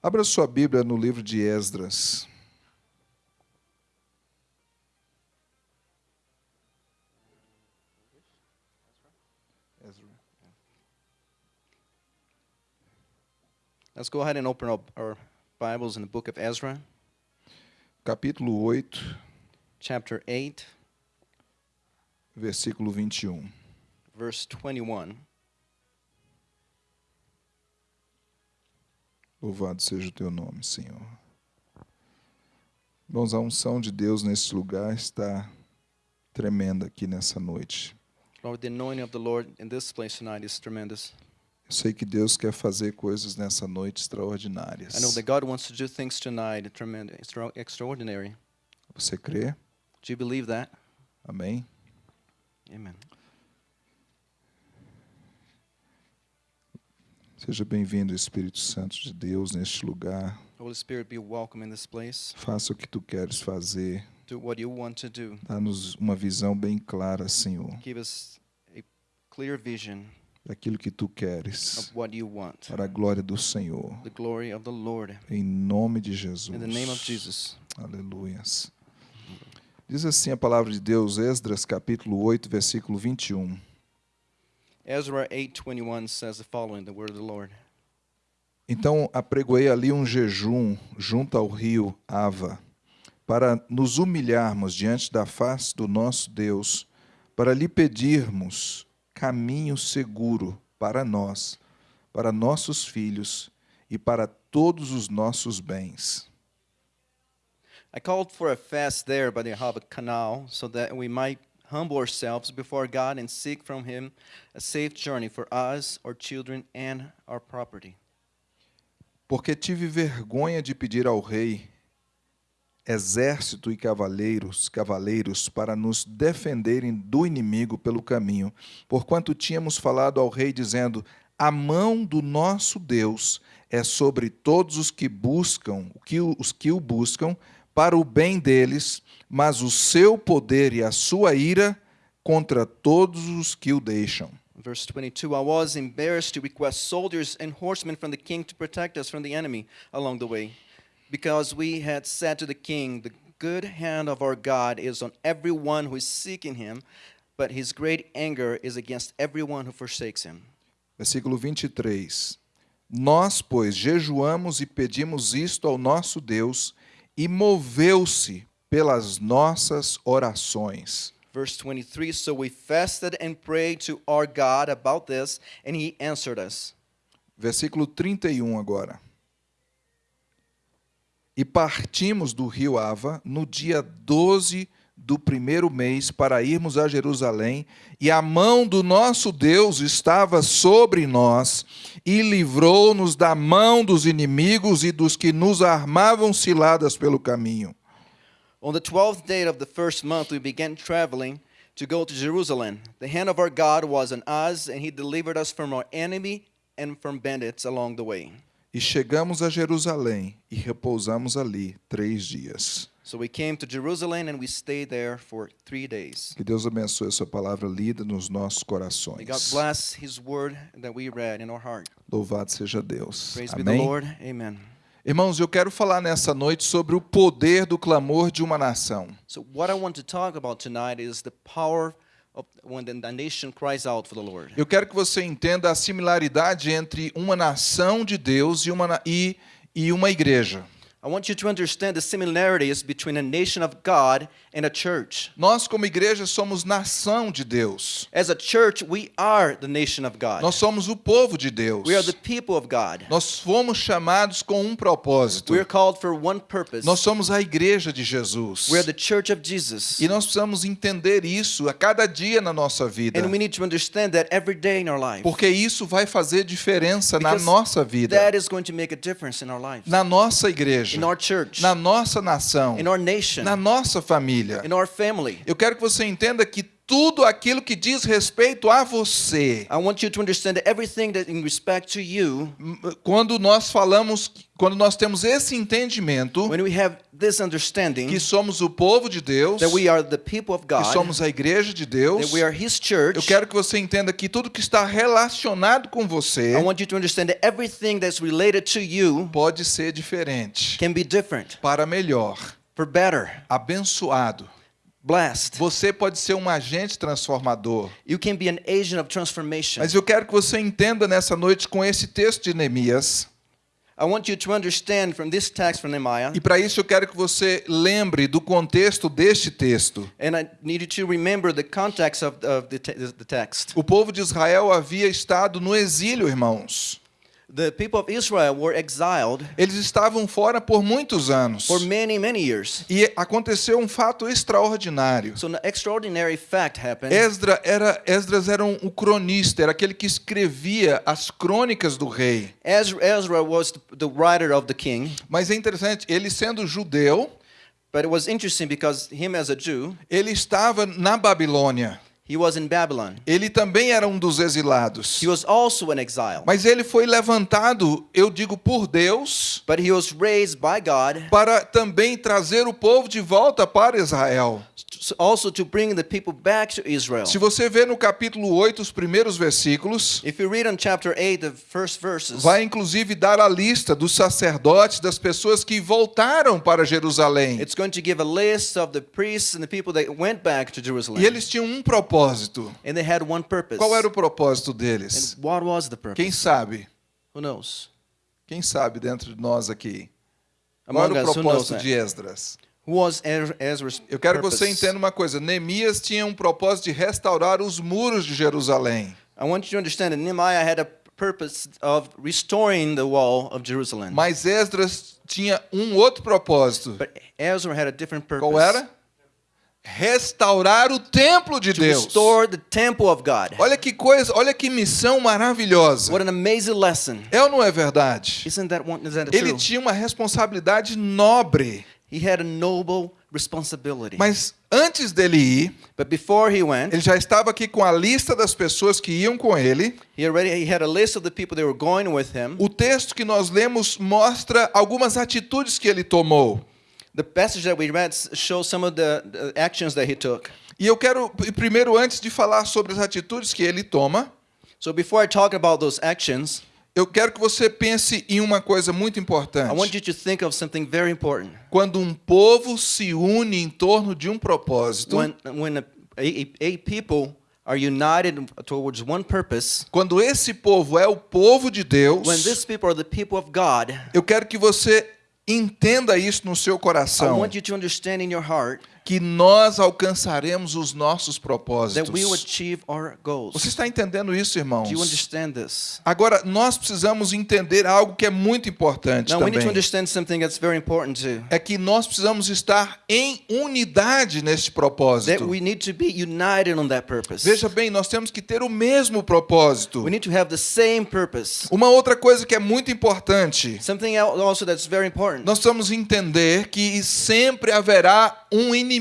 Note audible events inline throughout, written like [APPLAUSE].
Abra sua Bíblia no livro de Esdras. Let's go ahead and open up our Bibles in the book of Ezra, capítulo 8, chapter 8, versículo 21. verse 21. Louvado seja o teu nome, Senhor. Irmãos, a unção de Deus nesse lugar está tremenda aqui nessa noite. Lord, the anointing of the Lord in this place tonight is tremendous. Eu sei que Deus quer fazer coisas nessa noite extraordinárias. I know that God wants to do things tonight tremendous, extra- extraordinary. Você crê? Do you believe that? Amém? Amen. Seja bem-vindo, Espírito Santo de Deus, neste lugar. Holy Spirit, be welcome in this place. Faça o que tu queres fazer. Do what you want to do. Dá-nos uma visão bem clara, Senhor, Give us a clear vision daquilo que tu queres, para a glória do Senhor. The glory of the Lord. Em nome de Jesus. In the name of Jesus. Aleluias. Diz assim a palavra de Deus, Esdras capítulo 8, versículo 21. Ezra 8:21 says the following, the word of the Lord. Então apregoei ali um jejum junto ao rio Ava, para nos humilharmos diante da face do nosso Deus, para lhe pedirmos caminho seguro para nós, para nossos filhos e para todos os nossos bens. I called for a fast there by the Ahava Canal so that we might humble ourselves before God and seek from Him a safe journey for us, our children, and our property. Porque tive vergonha de pedir ao rei exército e cavaleiros, cavaleiros para nos defenderem do inimigo pelo caminho, porquanto tínhamos falado ao rei dizendo: A mão do nosso Deus é sobre todos os que buscam, os que o buscam para o bem deles, mas o seu poder e a sua ira contra todos os que o deixam. Verse 22 I was embarrassed to request soldiers and horsemen from the king to protect us from the enemy along the way, because we had said to the king, The good hand of our God is on everyone who is seeking him, but his great anger is against everyone who forsakes him. Versículo 23. Nós, pois, jejuamos e pedimos isto ao nosso Deus, e moveu-se pelas nossas orações. Verse 23 So we fasted and prayed to our God about this, and he answered us. Versículo 31 agora. E partimos do rio Ava no dia 12 do primeiro mês para irmos a Jerusalém, e a mão do nosso Deus estava sobre nós, e livrou-nos da mão dos inimigos e dos que nos armavam ciladas pelo caminho. On the twelfth day of the first month, we began traveling to go to Jerusalem. The hand of our God was on us, and he delivered us from our enemy and from bandits along the way. E chegamos a Jerusalém e repousamos ali três dias. So we came to Jerusalem and we stayed there for three days. Que Deus abençoe a sua palavra lida nos nossos corações. bless his word that we read in our heart. Louvado seja Deus. Praise be the Amém. Lord. Amen. Irmãos, eu quero falar nessa noite sobre o poder do clamor de uma nação. So what I want to talk about tonight is the power. Eu quero que você entenda a similaridade entre uma nação de Deus e uma, e, e uma igreja. I want you to understand the similarities between a nation of God and a church. Nós, como igreja, somos nação de Deus. As a church, we are the nation of God. Nós somos o povo de Deus. We are the people of God. Nós fomos chamados com um propósito. We are called for one purpose. Nós somos a igreja de Jesus. We are the church of Jesus. E nós precisamos entender isso a cada dia na nossa vida. And we need to understand that every day in our life. Porque isso vai fazer diferença na Because nossa vida, That is going to make a difference in our lives. na nossa igreja, In our church. na nossa nação, In our nation. na nossa família. In our family. Eu quero que você entenda que tudo aquilo que diz respeito a você. I want you to understand everything that in respect to you, Quando nós falamos, quando nós temos esse entendimento when we have this understanding que somos o povo de Deus, that we are the people of que God, somos a igreja de Deus, that we are His church, eu quero que você entenda que tudo que está relacionado com você I want you to understand that everything that's related to you pode ser diferente, can be different, para melhor, for better, abençoado. blessed. Você pode ser um agente transformador. You can be an agent of transformation. Mas eu quero que você entenda nessa noite com esse texto de Neemias. I want you to understand from this text from Nehemiah, E para isso eu quero que você lembre do contexto deste texto. and I need you to remember the context of, of the, the text. O povo de Israel havia estado no exílio, irmãos. The people of Israel were exiled Eles estavam fora por muitos anos. for many, many years. E aconteceu um fato extraordinário. So an extraordinary fact happened. Esdra era, Esdras era um, um cronista, era aquele que escrevia as crônicas do rei. Ezra, Ezra was the, writer of the king, Mas é interessante, ele sendo judeu, but it was interesting because him as a Jew, ele estava na Babilônia. He was in Babylon. Ele também era um dos exilados. He was also an exile, Mas ele foi levantado, eu digo, por Deus, but he was raised by God para também trazer o povo de volta para Israel. also to bring the people back to Israel. Se você vê no capítulo 8 os primeiros versículos, If you read on chapter 8, the first verses, vai inclusive dar a lista dos sacerdotes, das pessoas que voltaram para Jerusalém. it's going to give a list of the priests and the people that went back to Jerusalem. E eles tinham um propósito. And they had one purpose. Qual era o propósito deles? And what was the purpose? Quem sabe? Who knows? Quem sabe dentro de nós aqui? Qual Among era o propósito de Esdras? Ezra's Eu quero que você entenda uma coisa. Neemias tinha um propósito de restaurar os muros de Jerusalém. I want you to understand that Nehemiah had a purpose of restoring the wall of Jerusalem. Mas Esdras tinha um outro propósito. but Ezra had a different purpose. Qual era? Restaurar o templo de Deus. restore the temple of God. Olha que coisa, olha que missão maravilhosa. What an amazing lesson. É ou não é verdade? Isn't that one? Is that Ele true? tinha uma responsabilidade nobre. He had a noble responsibility. Mas antes dele ir, but before he went, ele já estava aqui com a lista das pessoas que iam com ele. he already he had a list of the people that were going with him. O texto que nós lemos mostra algumas atitudes que ele tomou. The passage that we read shows some of the, actions that he took. E eu quero, primeiro, antes de falar sobre as atitudes que ele toma, So before I talk about those actions, eu quero que você pense em uma coisa muito I want importante. you to think of something very important. Quando um povo se une em torno de um propósito, When when a, a, a people are united towards one purpose, quando esse povo é o povo de Deus, when these people are the people of God, eu quero que você entenda isso no seu coração, que nós alcançaremos os nossos that we will propósitos. achieve our goals. Você está entendendo isso, irmãos? Agora, nós precisamos entender algo que é muito importante Now we need to também. understand something that's very important too. É que nós precisamos estar em unidade neste propósito. Veja bem, nós temos que ter o mesmo propósito. Uma outra coisa que é muito importante, Something else also that's very important. nós precisamos entender que sempre haverá um inimigo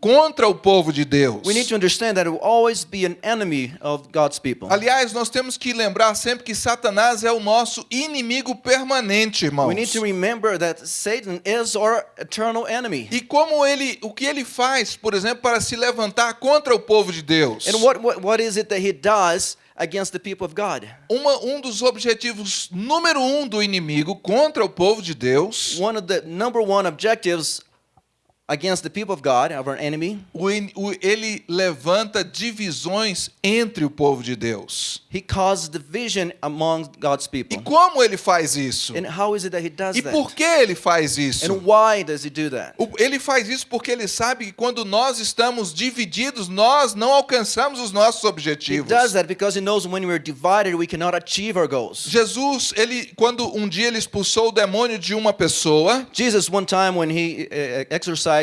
contra o povo de Deus. We need to understand that it will always be an enemy of God's people. Aliás, nós temos que lembrar sempre que Satanás é o nosso inimigo permanente, irmãos. We need to remember that Satan is our eternal enemy. E como ele, o que ele faz, por exemplo, para se levantar contra o povo de Deus? And what, what, what is it that he does against the people of God? Uma, um dos objetivos número um do inimigo contra o povo de Deus, One of the number one objectives against the people of God, of our enemy, o in- o- ele levanta divisões entre o povo de Deus. he causes division among God's E people. como ele faz isso? And how is it that he does E that? por que ele faz isso? And why does he do that? O- Ele faz isso porque ele sabe que quando nós estamos divididos, nós não alcançamos os nossos He objetivos. does that because he knows when we're divided, we cannot achieve our goals. Jesus, ele, quando um dia ele expulsou o demônio de uma pessoa, Jesus, one time when he uh,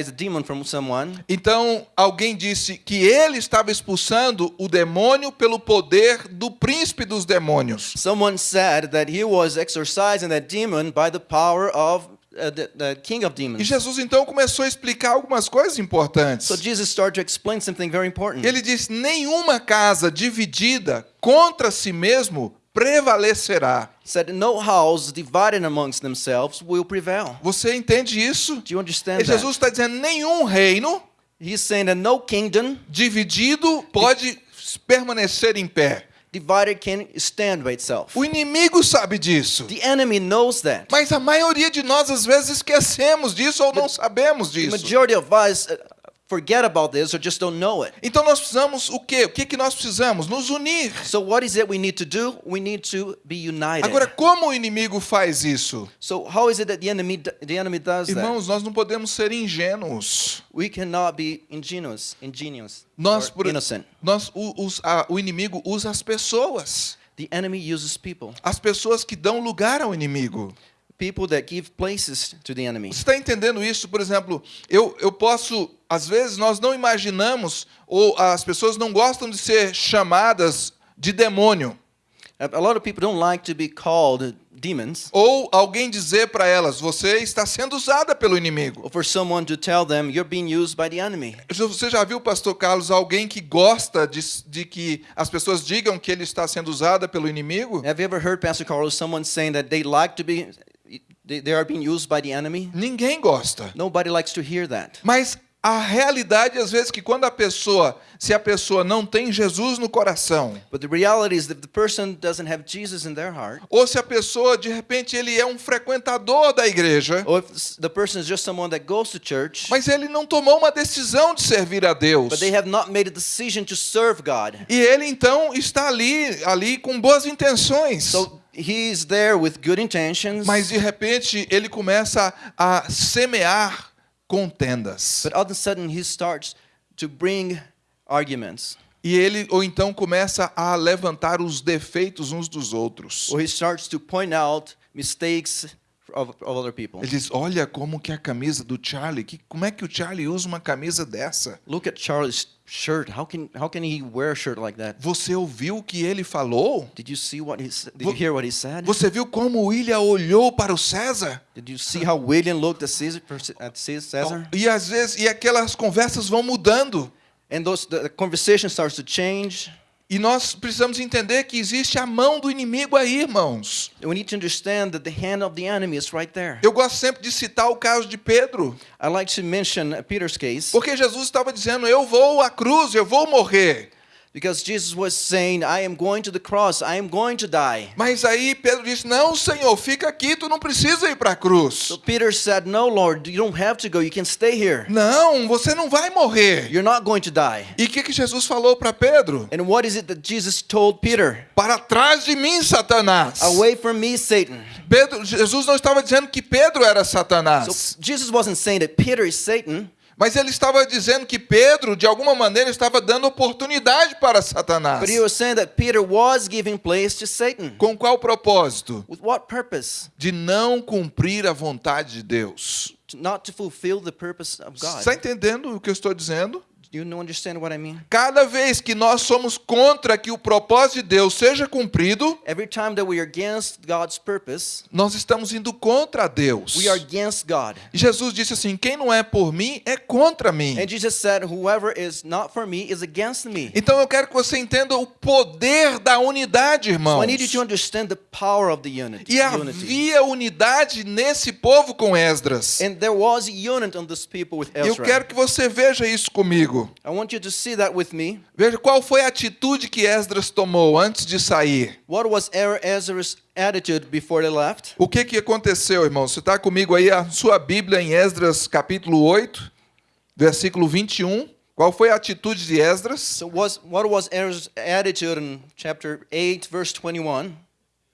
a demon from someone, então alguém disse que ele estava expulsando o demônio pelo poder do príncipe dos demônios. someone said that he was exorcising that demon by the power of uh, the, the king of E demons. Jesus então começou a explicar algumas coisas importantes. So Jesus started to explain something very important. Ele diz: nenhuma casa dividida contra si mesmo prevalecerá. said no house divided amongst themselves will prevail. Você entende isso? Do you understand E? Jesus está dizendo: nenhum reino He's saying that no kingdom dividido pode permanecer em pé. divided can stand by itself. O inimigo sabe disso. The enemy knows that. Mas a maioria de nós às vezes esquecemos disso ou não sabemos The disso. majority of us uh, forget about this or just don't know it. Então nós precisamos o quê? O que que nós precisamos? Nos unir. So what is it we need to do? We need to be united. Agora, como o inimigo faz isso? so how is it that the enemy the enemy does that? Irmãos, nós não podemos ser ingênuos. We cannot be ingenious, ingenious, Nós, or por- innocent. nós o, os- a- o inimigo usa as pessoas. The enemy uses people, As pessoas que dão lugar ao inimigo. People that give places to the enemy. Você está entendendo isso? Por exemplo, eu, eu posso, às vezes nós não imaginamos, ou as pessoas não gostam de ser chamadas de demônio. A lot of people don't like to be called demons, Ou alguém dizer para elas, você está sendo usada pelo inimigo. or for someone to tell them you're being used by the enemy. Você já viu, pastor Carlos, alguém que gosta de, de que as pessoas digam que ele está sendo usada pelo inimigo? Have you ever heard Pastor Carlos someone saying that they like to be they, they are being used by the enemy? Ninguém gosta. Nobody likes to hear that. Mas a realidade, às vezes, que quando a pessoa, se a pessoa não tem Jesus no coração, But the reality is that the person doesn't have Jesus in their heart, ou se a pessoa, de repente, ele é um frequentador da igreja, or if s- the person is just someone that goes to church, mas ele não tomou uma decisão de servir a Deus. but they have not made a decision to serve God. E ele então está ali, ali com boas intenções. So he's there with good intentions, Mas de repente ele começa a semear contendas. but all of a sudden he starts to bring arguments, E ele ou então começa a levantar os defeitos uns dos outros. or he starts to point out mistakes of, of other people. Ele diz: "Olha como que a camisa do Charlie, que como é que o Charlie usa uma camisa dessa? Look at Charlie's shirt. How can how can he wear a shirt like that? Você ouviu o que ele falou? Did you see what he did you hear what he said? Você viu como William olhou para o César? Did you see how William looked at Caesar, at Caesar? E às vezes e aquelas conversas vão mudando. And those the conversation starts to change. E nós precisamos entender que existe a mão do inimigo aí, irmãos. And we need to understand that the hand of the enemy is right there. Eu gosto sempre de citar o caso de Pedro, I like to mention Peter's case porque Jesus estava dizendo: Eu vou à cruz, eu vou morrer. Because Jesus was saying, I am going to the cross, I am going to die. Mas aí Pedro disse: Não, Senhor, fica aqui, tu não precisa ir para a cruz. So Peter said, No, Lord, you don't have to go. You can stay here. Não, você não vai morrer. You're not going to die. E o que, que Jesus falou para Pedro? And what is it that Jesus told Peter? Para trás de mim, Satanás. Away from me, Satan. Pedro, Jesus não estava dizendo que Pedro era So Satanás, Jesus wasn't saying that Peter is Satan. Mas ele estava dizendo que Pedro, de alguma maneira, estava dando oportunidade para Satanás. But he was saying that Peter was giving place to Satan. Com qual propósito? With what purpose? De não cumprir a vontade de Deus. Not to fulfill the purpose of God. Está entendendo o que eu estou dizendo? You know- understand what I mean? Cada vez que nós somos contra que o propósito de Deus seja cumprido, Every time that we are against God's purpose, nós estamos indo contra Deus. we are against God. E Jesus disse assim: quem não é por mim é contra mim. And Jesus said, Whoever is not for me is against me. Então eu quero que você entenda o poder da unidade, So irmãos. I need you to understand the power of the unity. E havia unidade nesse povo com Esdras. And there was unity on this people with E eu Ezra. quero que você veja isso comigo. I want you to see that with me. Veja qual foi a atitude que Esdras tomou antes de sair. What was Er- Ezra's attitude before they left? O que, que aconteceu, irmão? Você está comigo aí, a sua Bíblia em Esdras capítulo 8, versículo 21. Qual foi a atitude de Esdras? So was, what was Ezra's attitude in chapter 8, verse 21?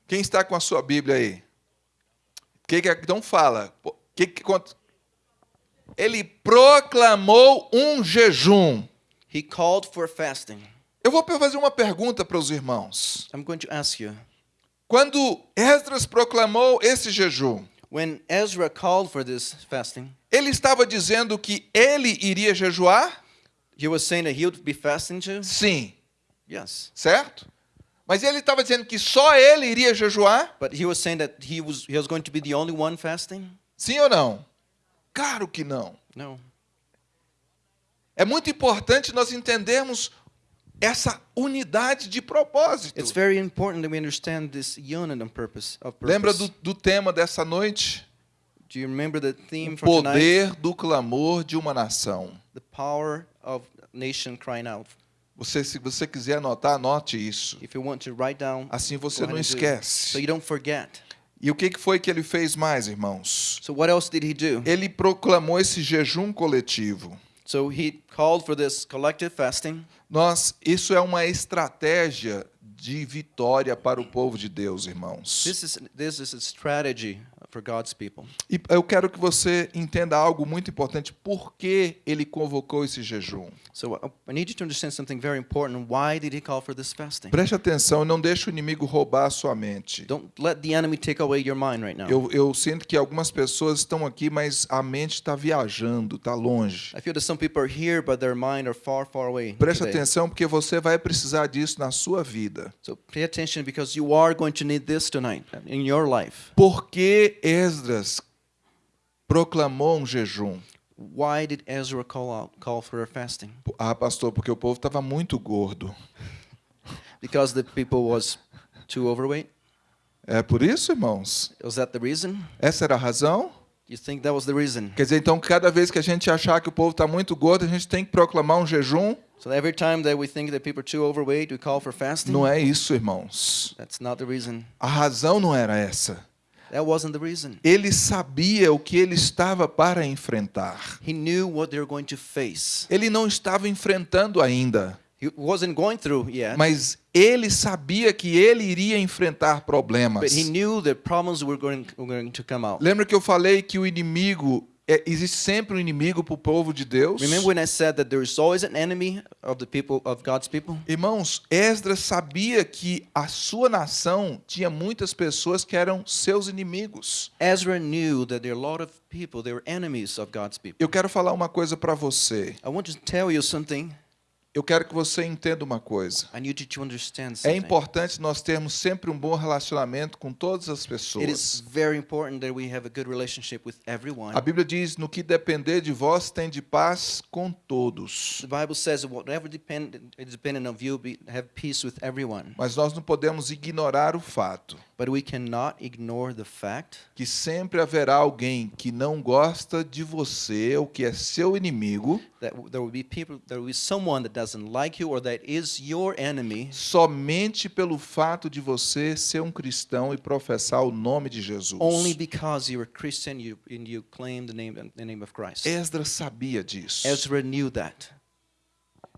Quem está com a sua Bíblia aí? Que que, então fala. Que, que, ele proclamou um jejum. He called for fasting. Eu vou fazer uma pergunta para os irmãos. I'm going to ask you. Quando Esdras proclamou esse jejum, When Ezra called for this fasting, ele estava dizendo que ele iria jejuar? he was saying that he would be fasting too? Sim, Yes. certo? Mas ele estava dizendo que só ele iria jejuar? But he was saying that he was, he was going to be the only one fasting? Sim ou não? Claro que não. No. É muito importante nós entendermos essa unidade de propósito. It's very important that we understand this unit purpose of purpose. Lembra do, do tema dessa noite? Do you remember the theme O tonight? poder do clamor de uma nação. The power of nation crying out. Você, se você quiser anotar, anote isso. If you want to write down, Assim você não esquece. so you don't forget. E o que foi que ele fez mais, irmãos? So what else did he do? Ele proclamou esse jejum coletivo. So he called for this collective fasting. Nós, isso é uma estratégia de vitória para o povo de Deus, irmãos. This is this is a strategy for God's people. E eu quero que você entenda algo muito importante. Por que ele convocou esse jejum? So uh, I need you to understand something very important. Why did he call for this fasting? Preste atenção não deixe o inimigo roubar a sua mente. Don't let the enemy take away your mind right now. Eu, eu sinto que algumas pessoas estão aqui, mas a mente está viajando, está longe. I feel that some people are here, but their mind are far, far away. Preste today. atenção, porque você vai precisar disso na sua vida. So pay attention because you are going to need this tonight in your life. Por que Esdras proclamou um jejum? Why did Ezra call out, call for a fasting? Ah, pastor, porque o povo estava muito gordo. Because the people was too overweight. É por isso, irmãos? Was that the reason? Essa era a razão? You think that was the reason? Quer dizer, então, cada vez que a gente achar que o povo está muito gordo, a gente tem que proclamar um jejum? So every time that we think that people are too overweight, we call for fasting. Não é isso, irmãos. That's not the reason. A razão não era essa. That wasn't the reason. Ele sabia o que ele estava para enfrentar. He knew what they were going to face. Ele não estava enfrentando ainda, He wasn't going through yet, mas ele sabia que ele iria enfrentar problemas. but he knew the problems were going, were going to come out. Lembra que eu falei que o inimigo é, existe sempre um inimigo para o povo de Deus? Remember when I said that there is always an enemy of the people of God's people? Irmãos, Esdras sabia que a sua nação tinha muitas pessoas que eram seus inimigos. Ezra knew that there are a lot of people, they were enemies of God's people. Eu quero falar uma coisa para você. I want to tell you something. Eu quero que você entenda uma coisa. É importante nós termos sempre um bom relacionamento com todas as pessoas. a Bíblia diz: no que depender de vós, tem de paz com todos. Mas nós não podemos ignorar o fato But we cannot ignore the fact que sempre haverá alguém que não gosta de você ou que é seu inimigo that there will be people, there will be someone that doesn't like you or that is your enemy somente pelo fato de você ser um cristão e professar o nome de Jesus. only because you're a Christian you, and you claim the name, the name of Christ. Esdras sabia disso. Ezra knew that.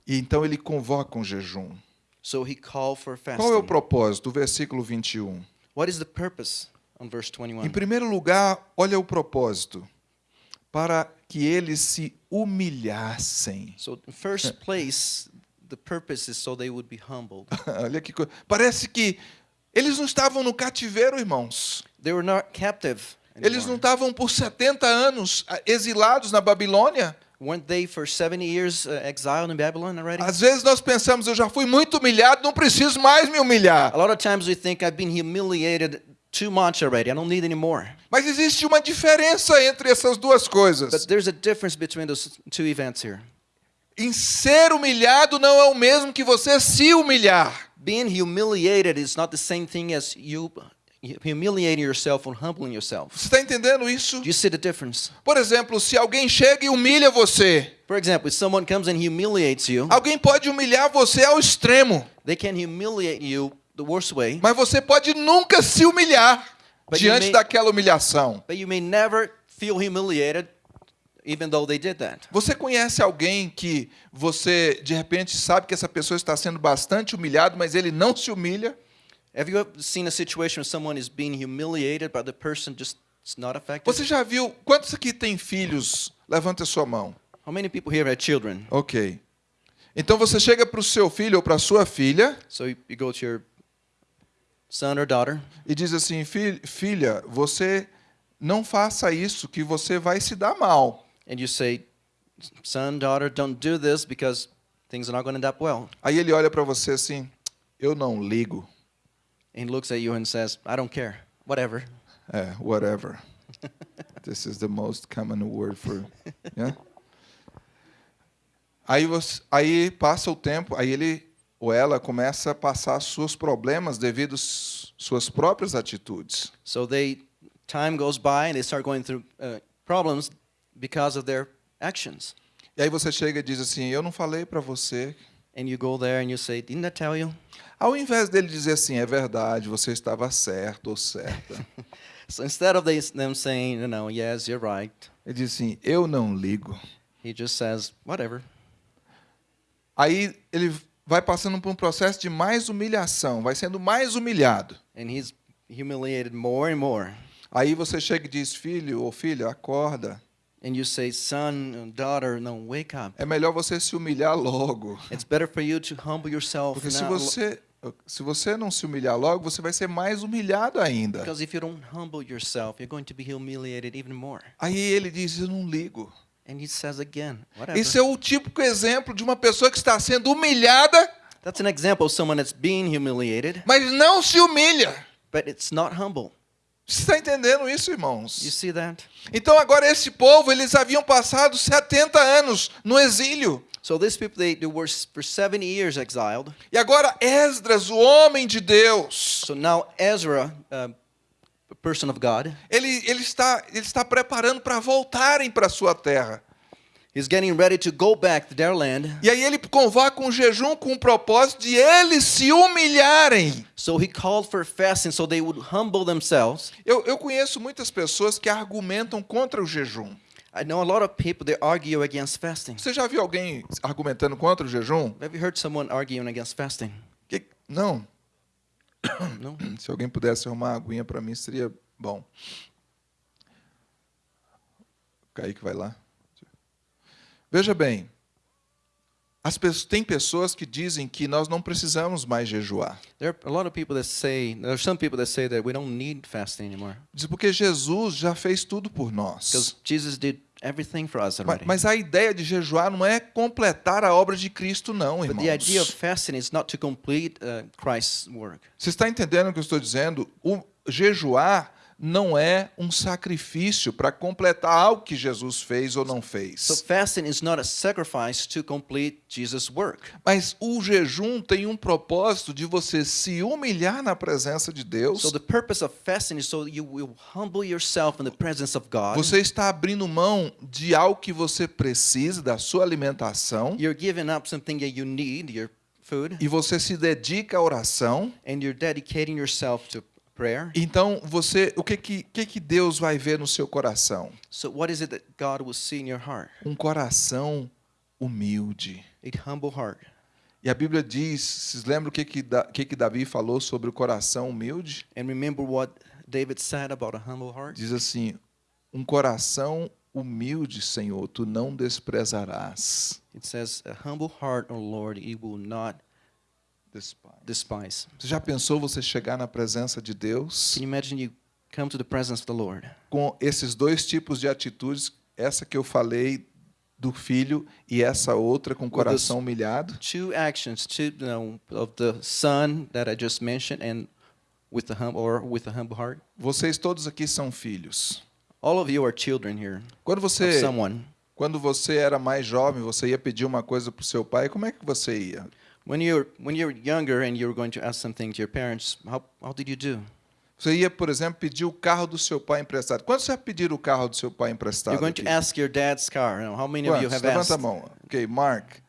E então ele convoca um jejum. So he called for fasting. Qual é o propósito? O versículo 21. What is the purpose on verse 21? Em primeiro lugar, olha o propósito. Para que eles se humilhassem. So in first place, the purpose is so they would be humbled. [LAUGHS] olha que coisa. Parece que eles não estavam no cativeiro, irmãos. They were not captive. Eles não anymore. estavam por 70 anos ah, exilados na Babilônia. Weren't they for 70 years uh, exiled in Babylon already? Às vezes nós pensamos, eu já fui muito humilhado, não preciso mais me humilhar. A lot of times we think I've been humiliated too much already. I don't need any more. Mas existe uma diferença entre essas duas coisas. But there's a difference between those two events here. Em ser humilhado não é o mesmo que você se humilhar. Being humiliated is not the same thing as you humiliating yourself or humbling yourself. Você está entendendo isso? Do you see the difference? Por exemplo, se alguém chega e humilha você, For example, if someone comes and humiliates you, alguém pode humilhar você ao extremo, they can humiliate you the worst way, mas você pode nunca se humilhar But you diante may- daquela humilhação. but you may never feel humiliated even though they did that. Você conhece alguém que você de repente sabe que essa pessoa está sendo bastante humilhado, mas ele não se humilha? Have you ever seen a situation where someone is being humiliated but the person just not affected? Você já viu quantos aqui têm filhos? Levanta a sua mão. How many people here have children? Ok. Então você chega para o seu filho ou para a sua filha So you, you go to your son or daughter e diz assim: "Fi- filha, você não faça isso, que você vai se dar mal. and you say, son, daughter, don't do this because things are not going to end up well. Aí ele olha para você assim: eu não ligo. And looks at you and says, I don't care, whatever. É, whatever. [LAUGHS] This is the most common word for. Yeah? Aí, você, aí passa o tempo, aí ele ou ela começa a passar seus problemas devido às suas próprias atitudes. So they time goes by and they start going through uh, problems because of their actions. E aí você chega e diz assim: Eu não falei para você. And you go there and you say, "Didn't I tell you?" Ao invés dele dizer assim: É verdade, você estava certo ou certa. [LAUGHS] So instead of them saying, "You know, yes, you're right," Ele diz assim: Eu não ligo. he just says, "Whatever." Aí ele vai passando por um processo de mais humilhação, vai sendo mais humilhado. And he's humiliated more and more. Aí você chega e diz: Filho ou filha, acorda. And you say, "Son, daughter, no, wake up. É melhor você se humilhar logo. It's better for you to humble yourself Porque se now." você, se você não se humilhar logo, você vai ser mais humilhado ainda. Because if you don't humble yourself, you're going to be humiliated even more. Aí ele diz: Eu não ligo. And he says again, "Whatever." Esse é o típico exemplo de uma pessoa que está sendo humilhada, That's an example of someone that's being humiliated, mas não se humilha. but it's not humble. Você está entendendo isso, You irmãos? see that? Então agora esse povo, eles haviam passado 70 anos no exílio. So these people, they, they were for 70 years exiled. E agora Esdras, o homem de Deus, So now Ezra, uh, person of God, ele, ele, está, ele está preparando para voltarem para a sua terra. Is getting ready to go back to their land. E aí ele convoca um jejum com o propósito de eles se humilharem. So he called for fasting so they would humble themselves. Eu, eu conheço muitas pessoas que argumentam contra o jejum. I know a lot of people they argue against fasting. Você já viu alguém argumentando contra o jejum? Have you heard someone arguing against fasting? Que- não. [COUGHS] No. [COUGHS] Se alguém pudesse arrumar uma aguinha para mim, seria bom. Kaique vai lá. Veja bem, as pessoas, tem pessoas que dizem que nós não precisamos mais jejuar. There are a lot of people that say there are some people that say that we don't need fasting anymore Diz porque Jesus já fez tudo por nós. because Jesus did everything for us already. Mas a ideia de jejuar não é completar a obra de Cristo, não, But irmãos. the idea of fasting is not to complete uh, Christ's work. Você está entendendo o que eu estou dizendo? O jejuar não é um sacrifício para completar algo que Jesus fez ou não So fez. fasting is not a sacrifice to complete Jesus' work. Mas o jejum tem um propósito de você se humilhar na presença de Deus. So the purpose of fasting is so you will humble yourself in the presence of God. Você está abrindo mão de algo que você precisa, da sua alimentação, You're giving up something that you need, your food, e você se dedica à oração. and you're dedicating yourself to. Então, você, o que que, que que Deus vai ver no seu coração? So what is it that God will see in your heart? Um coração humilde. A humble heart. E a Bíblia diz, vocês lembram o que que, que que Davi falou sobre o coração humilde? And remember what David said about a humble heart? Diz assim: um coração humilde, Senhor, tu não desprezarás. It says, A humble heart, O Lord, he will not despise. Você já pensou você chegar na presença de Deus Can you imagine you come to the presence of the Lord com esses dois tipos de atitudes, essa que eu falei do filho e essa outra com o coração humilhado? two actions, two you know, of the son that I just mentioned, and with the hum or with a humble heart. Vocês todos aqui são filhos. All of you are children here Quando of você someone. quando você era mais jovem, você ia pedir uma coisa para o seu pai, como é que você ia? When you're when you're younger and you're going to ask something to your parents, how how did you do? Você ia, por exemplo, pedir o carro do seu pai emprestado. Quando você ia pedir o carro do seu pai emprestado? You're going aqui? to ask your dad's car. How many of you Quantos? have Levanta a asked? mão. Ok, Mark.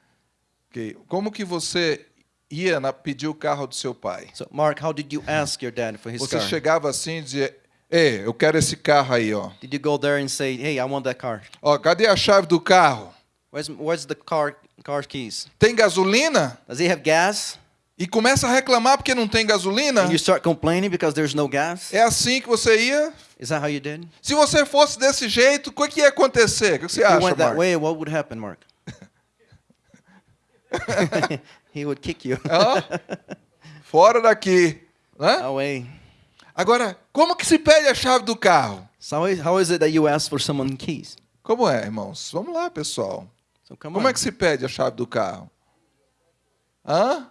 Ok. Como que você ia na, pedir o carro do seu pai? So, Mark, how did you ask your dad for his Você car? chegava assim e dizia, Ei, eu quero esse carro aí, ó. Did you go there and say, "Hey, I want that car"? Ó, cadê a chave do carro? Where's where's the car car keys? Tem gasolina? Does he have gas? E começa a reclamar porque não tem gasolina? And you start complaining because there's no gas? É assim que você ia? Is that how you did? Se você fosse desse jeito, o que ia acontecer? O que você If you acha, went that Mark? way, what would happen, Mark? [LAUGHS] he would kick you Ó, fora daqui. Né? away. Agora, como que se pede a chave do carro? So how is, how is it that you ask for someone keys? Como é, irmãos? Vamos lá, pessoal. Come Como é que se pede a chave do carro? Hã?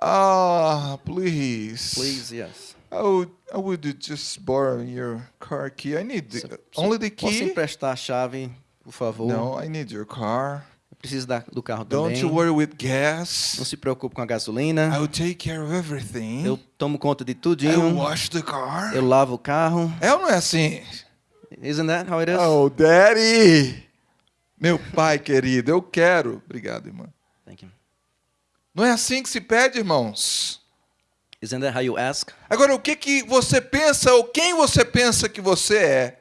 Ah, please. Please, yes. Oh, I would just borrow your car key. I need the, only the Posso key. emprestar a chave, por favor? No, I need your car. Eu preciso da, do carro Don't também. you worry with Não gas. se preocupe com a gasolina. I will take care of everything. Eu tomo conta de I will tudinho. wash the car. Eu lavo o carro. É ou não é assim? Isn't that how it is? Oh, daddy! Meu pai querido, eu quero. Obrigado, irmã. Thank you. Não é assim que se pede, irmãos. Isn't that how you ask? Agora, o que, que você pensa ou quem você pensa que você é?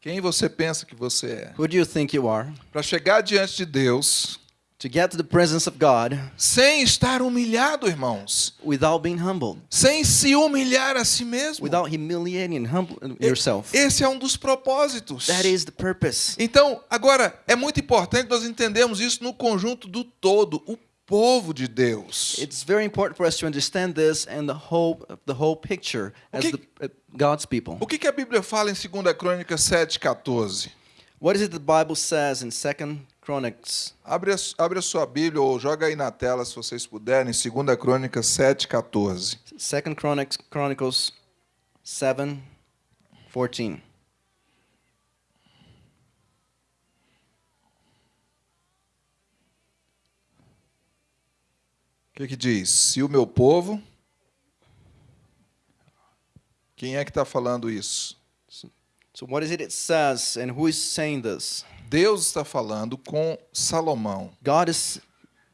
Quem você pensa que você é? Who do you think you are? Para chegar diante de Deus To get to the presence of God sem estar humilhado, irmãos, without being humbled, sem se humilhar a si mesmo. without humiliating humble yourself. Esse é um dos propósitos. That is the purpose. Então, agora, é muito importante nós entendermos isso no conjunto do todo, o povo de Deus. It's very important for us to understand this and the whole the whole picture as Okay. the, uh, God's people. O que, que a Bíblia fala em 2 Crônicas 7,14? What is it the Bible says in Second Chronicles? Abre a, abre a sua Bíblia ou joga aí na tela, se vocês puderem, 2 Crônicas 7,14. Second Chronicles Chronicles 7 14. O que, que diz? Se o meu povo. Quem é que está falando isso? So what is it it says and who is saying this? Deus está falando com Salomão. God is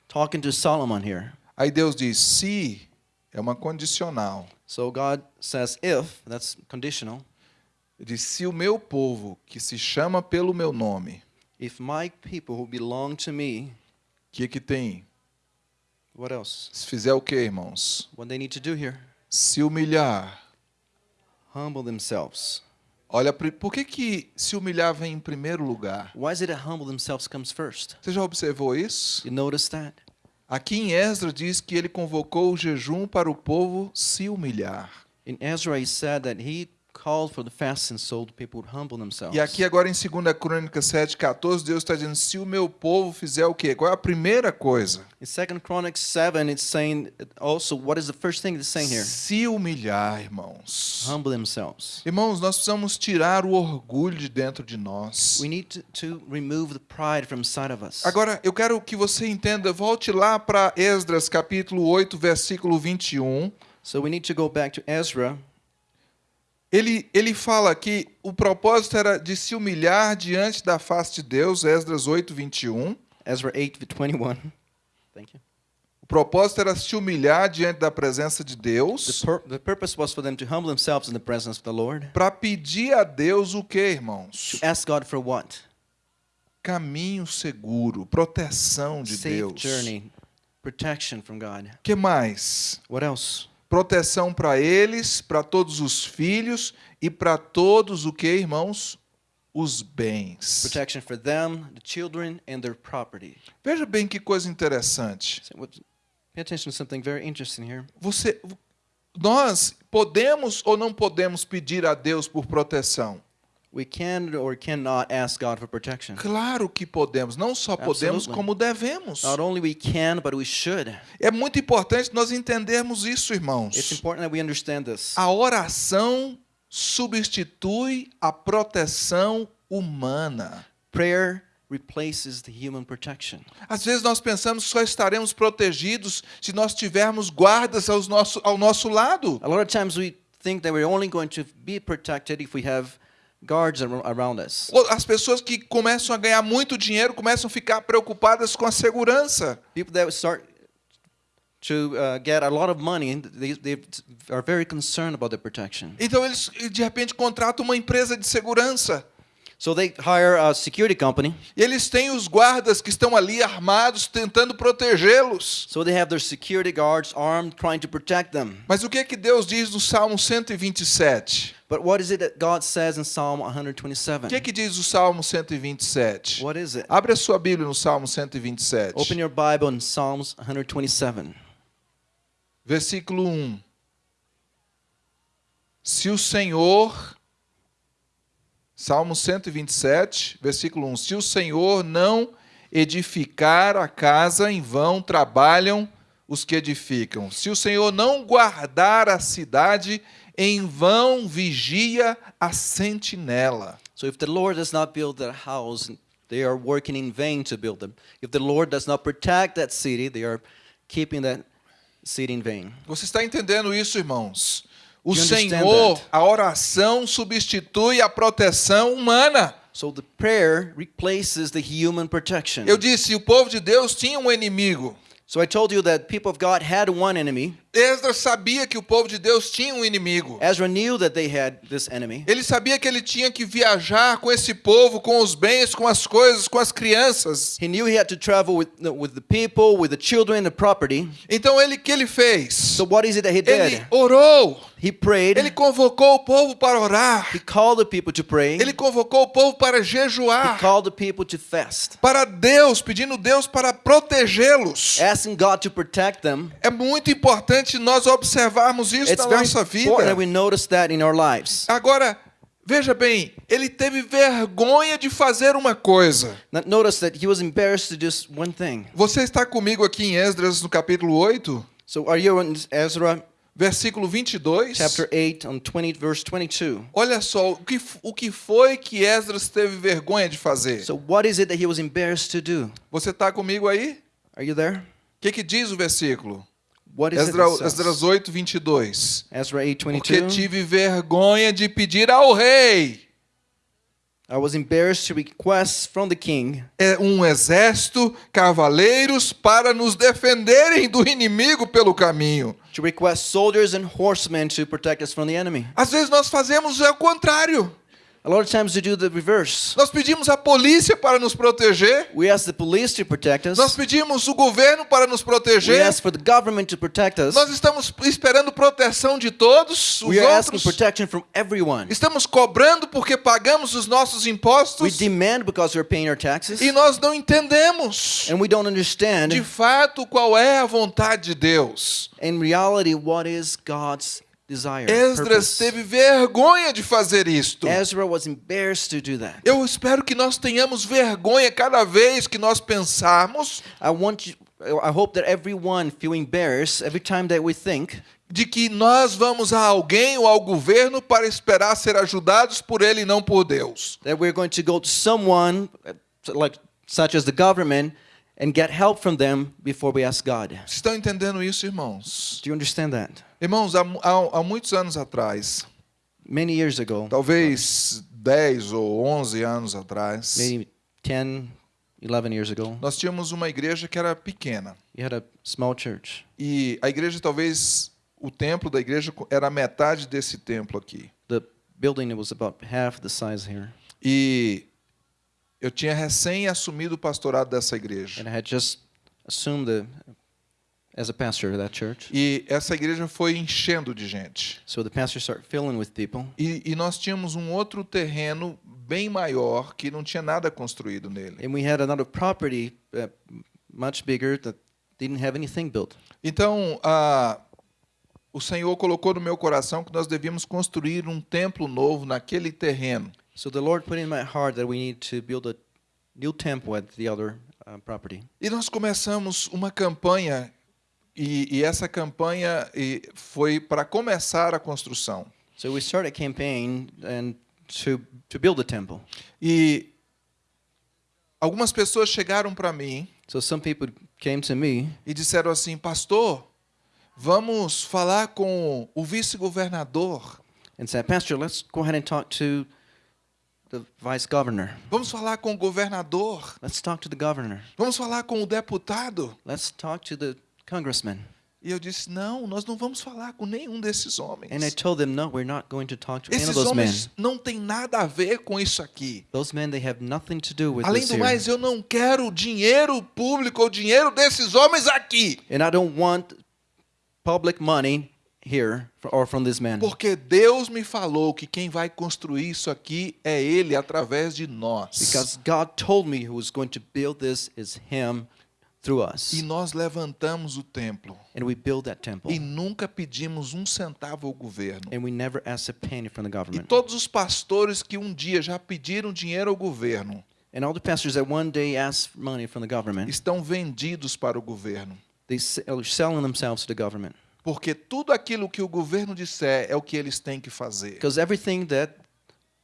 talking to Solomon here. Aí Deus diz: se é uma condicional. So God says if, that's conditional. Ele diz: se o meu povo, que se chama pelo meu nome, If my people who belong to me, que, que tem? what else? Se fizer o que, irmãos? What they need to do here? Se humilhar. Humble themselves. Olha, por que, que se humilhar vem em primeiro lugar? Why is it that humble themselves comes first? Você já observou isso? You notice that? Aqui em Esdras diz que ele convocou o jejum para o povo se humilhar. In Ezra, he said that he called for the fasting so the people would humble themselves. E aqui agora em 2 Crônicas 7,14, Deus está dizendo, se o meu povo fizer o quê? Qual é a primeira coisa? In Second Chronicles 7, it's saying also, what is the first thing it's saying here? Se humilhar, irmãos. Humble themselves. Irmãos, nós precisamos tirar o orgulho de dentro de nós. We need to, to remove the pride from inside of us. Agora, eu quero que você entenda, volte lá para Esdras capítulo 8, versículo 21. So we need to go back to Ezra. Ele, ele fala que o propósito era de se humilhar diante da face de Deus, Esdras 8, 21. Ezra 8, 21. Thank you. O propósito era se humilhar diante da presença de Deus, the purpose was for them to humble themselves in the presence of the Lord. para pedir a Deus o que, irmãos? To ask God for what? Caminho seguro, proteção de Safe Deus. journey, protection from God. que mais? What else? Proteção para eles, para todos os filhos e para todos o que, irmãos? Os bens. Protection for them, the children, and their property. Veja bem que coisa interessante. So pay attention to something very interesting here. Você, nós podemos ou não podemos pedir a Deus por proteção? We can or cannot ask God for protection. Claro que podemos, não só podemos, Absolutely. como devemos. Not only we can, but we should. É muito importante nós entendermos isso, It's irmãos. important that we understand this. A oração substitui a proteção humana. Prayer replaces the human protection. Às vezes nós pensamos que só estaremos protegidos se nós tivermos guardas aos nosso, ao nosso lado. A lot of times we think that we're only going to be protected if we have guards ar- around us. As pessoas que começam a ganhar muito dinheiro começam a ficar preocupadas com a segurança. People that start to uh, get a lot of money, they, they are very concerned about their protection. Então eles de repente contratam uma empresa de segurança. So they hire a security company. E eles têm os guardas que estão ali armados tentando protegê-los. So they have their security guards armed, trying to protect them. Mas o que é que Deus diz no Salmo 127? But what is it that God says in Psalm O 127? que é que diz o Salmo 127? What is it? Abre a sua Bíblia no Salmo 127. Open your Bible in Psalms 127. Versículo 1. Se o Senhor. Salmo 127, versículo 1. Se o Senhor não edificar a casa, em vão trabalham os que edificam. Se o Senhor não guardar a cidade, em vão vigia a sentinela. So if the Lord does not build that house, they are working in vain to build them. If the Lord does not protect that city, they are keeping that city in vain. Você está entendendo isso, irmãos? O Senhor, a oração substitui a proteção humana. So the prayer replaces the human protection. Eu disse, o povo de Deus tinha um inimigo. So I told you that people of God had one enemy. Esdras sabia que o povo de Deus tinha um inimigo. Ezra knew that they had this enemy. Ele sabia que ele tinha que viajar com esse povo, com os bens, com as coisas, com as crianças. He knew he had to travel with with the people, with the children, the property. Então ele que ele fez? So what is it that he Ele did? orou. He prayed. Ele convocou o povo para orar. He called the people to pray. Ele convocou o povo para He jejuar. called the people to fast, Para Deus, pedindo Deus para protegê-los. asking God to protect them. É muito importante nós observarmos isso It's na nossa vida. Agora, veja bem, ele teve vergonha de fazer uma coisa. Not- Notice that he was embarrassed to just one thing. Você está comigo aqui em Esdras no capítulo 8, So are you in Ezra versículo 22? chapter 8 on 20 verse 22? Olha só, o que, o que foi que Esdras teve vergonha de fazer? So what is it that he was embarrassed to do? Você está comigo aí? Are you there? O que, que diz o versículo? What is Esdra, it that says? Esdras 8, 22. Ezra 8 Porque 22. tive vergonha de pedir ao rei I was embarrassed to request from the king é, um exército, cavaleiros, para nos defenderem do inimigo pelo caminho. to request soldiers and horsemen to protect us from the enemy. Às vezes nós fazemos o contrário. A lot of times we do the reverse. Nós pedimos a polícia para nos proteger. We ask the police to protect us. Nós pedimos o governo para nos We proteger. ask for the government to protect us. Nós estamos esperando proteção de todos os We are asking outros. protection from everyone. Estamos cobrando porque pagamos os nossos We impostos demand because we're paying our taxes. e nós não entendemos And we don't understand, de fato qual é a vontade de Deus. in reality, what is God's desire. Esdras teve vergonha de fazer isto. Ezra was embarrassed to do that. Eu espero que nós tenhamos vergonha cada vez que nós pensarmos I want you, I hope that everyone feel embarrassed every time that we think de que nós vamos a alguém ou ao governo para esperar ser ajudados por ele e não por Deus. that we're going to go to someone uh, like such as the government and get help from them before we ask God. Estão entendendo isso, irmãos? Do you understand that? Irmãos, há, há, há muitos anos atrás, Many years ago, talvez 10 ou 11 anos atrás, maybe 10, 11 years ago, nós tínhamos uma igreja que era pequena. we had a small church. E a igreja, talvez, o templo da igreja era metade desse templo aqui. The building was about half the size here. E eu tinha recém assumido o pastorado dessa igreja. And I had just assumed the, as a pastor of that church. E essa igreja foi enchendo de gente. So the pastor started filling with people. E, e nós tínhamos um outro terreno bem maior que não tinha nada construído nele. And we had another property uh, much bigger that didn't have anything built. Então, ah, o Senhor colocou no meu coração que nós devíamos construir um templo novo naquele terreno. So the Lord put in my heart that we need to build a new temple at the other uh, property. E nós começamos uma campanha, e, e essa campanha foi para começar a construção. So we started a campaign and to to build a temple. E algumas pessoas chegaram para mim So some people came to me e disseram assim: Pastor, vamos falar com o vice-governador, and said, Pastor, let's go ahead and talk to the vice governor. vamos falar com o governador, Let's talk to the governor. vamos falar com o deputado. Let's talk to the congressman. E eu disse: Não, nós não vamos falar com nenhum desses homens. And I told them, no, we're not going to talk to any of Esses those men. homens não têm nada a ver com isso aqui. Those men, they have nothing to do with Além this do here. mais, eu não quero dinheiro público ou dinheiro desses homens aqui. And I don't want public money here or from these men. Porque Deus me falou que quem vai construir isso aqui é Ele através de nós. Because God told me who was going to build this is Him through us. E nós levantamos o templo. And we build that temple. E nunca pedimos um centavo ao governo. And we never asked a penny from the E government. todos os pastores que um dia já pediram dinheiro ao governo, And all the pastors that one day ask for money from the government, estão vendidos para o governo. they are selling themselves to the government. Porque tudo aquilo que o governo disser é o que eles têm que fazer. Because everything that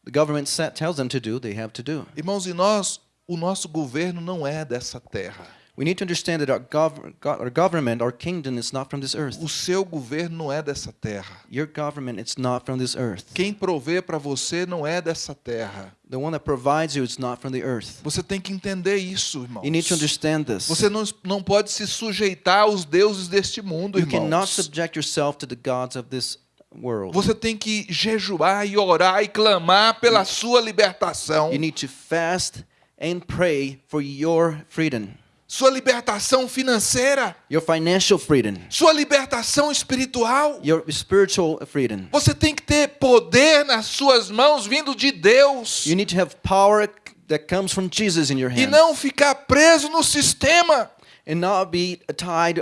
the government tells them to do, they have to do. Irmãos, e nós, o nosso governo não é dessa terra. We need to understand that our, gov- go- our government, our kingdom, is not from this earth. O seu governo não é dessa terra. Your government, it's not from this earth. Quem provê para você não é dessa terra. The one that provides you is not from the earth. Você tem que entender isso, irmãos. You need to understand this. Você não, não pode se sujeitar aos deuses deste mundo, You cannot irmãos. subject yourself to the gods of this world. Você tem que jejuar e orar e clamar pela sua libertação. You need to fast and pray for your freedom, Sua libertação financeira, your financial freedom, sua libertação espiritual. your spiritual freedom. Você tem que ter poder nas suas mãos vindo de Deus You need to have power that comes from Jesus in your e hands, não ficar preso no sistema. and not be tied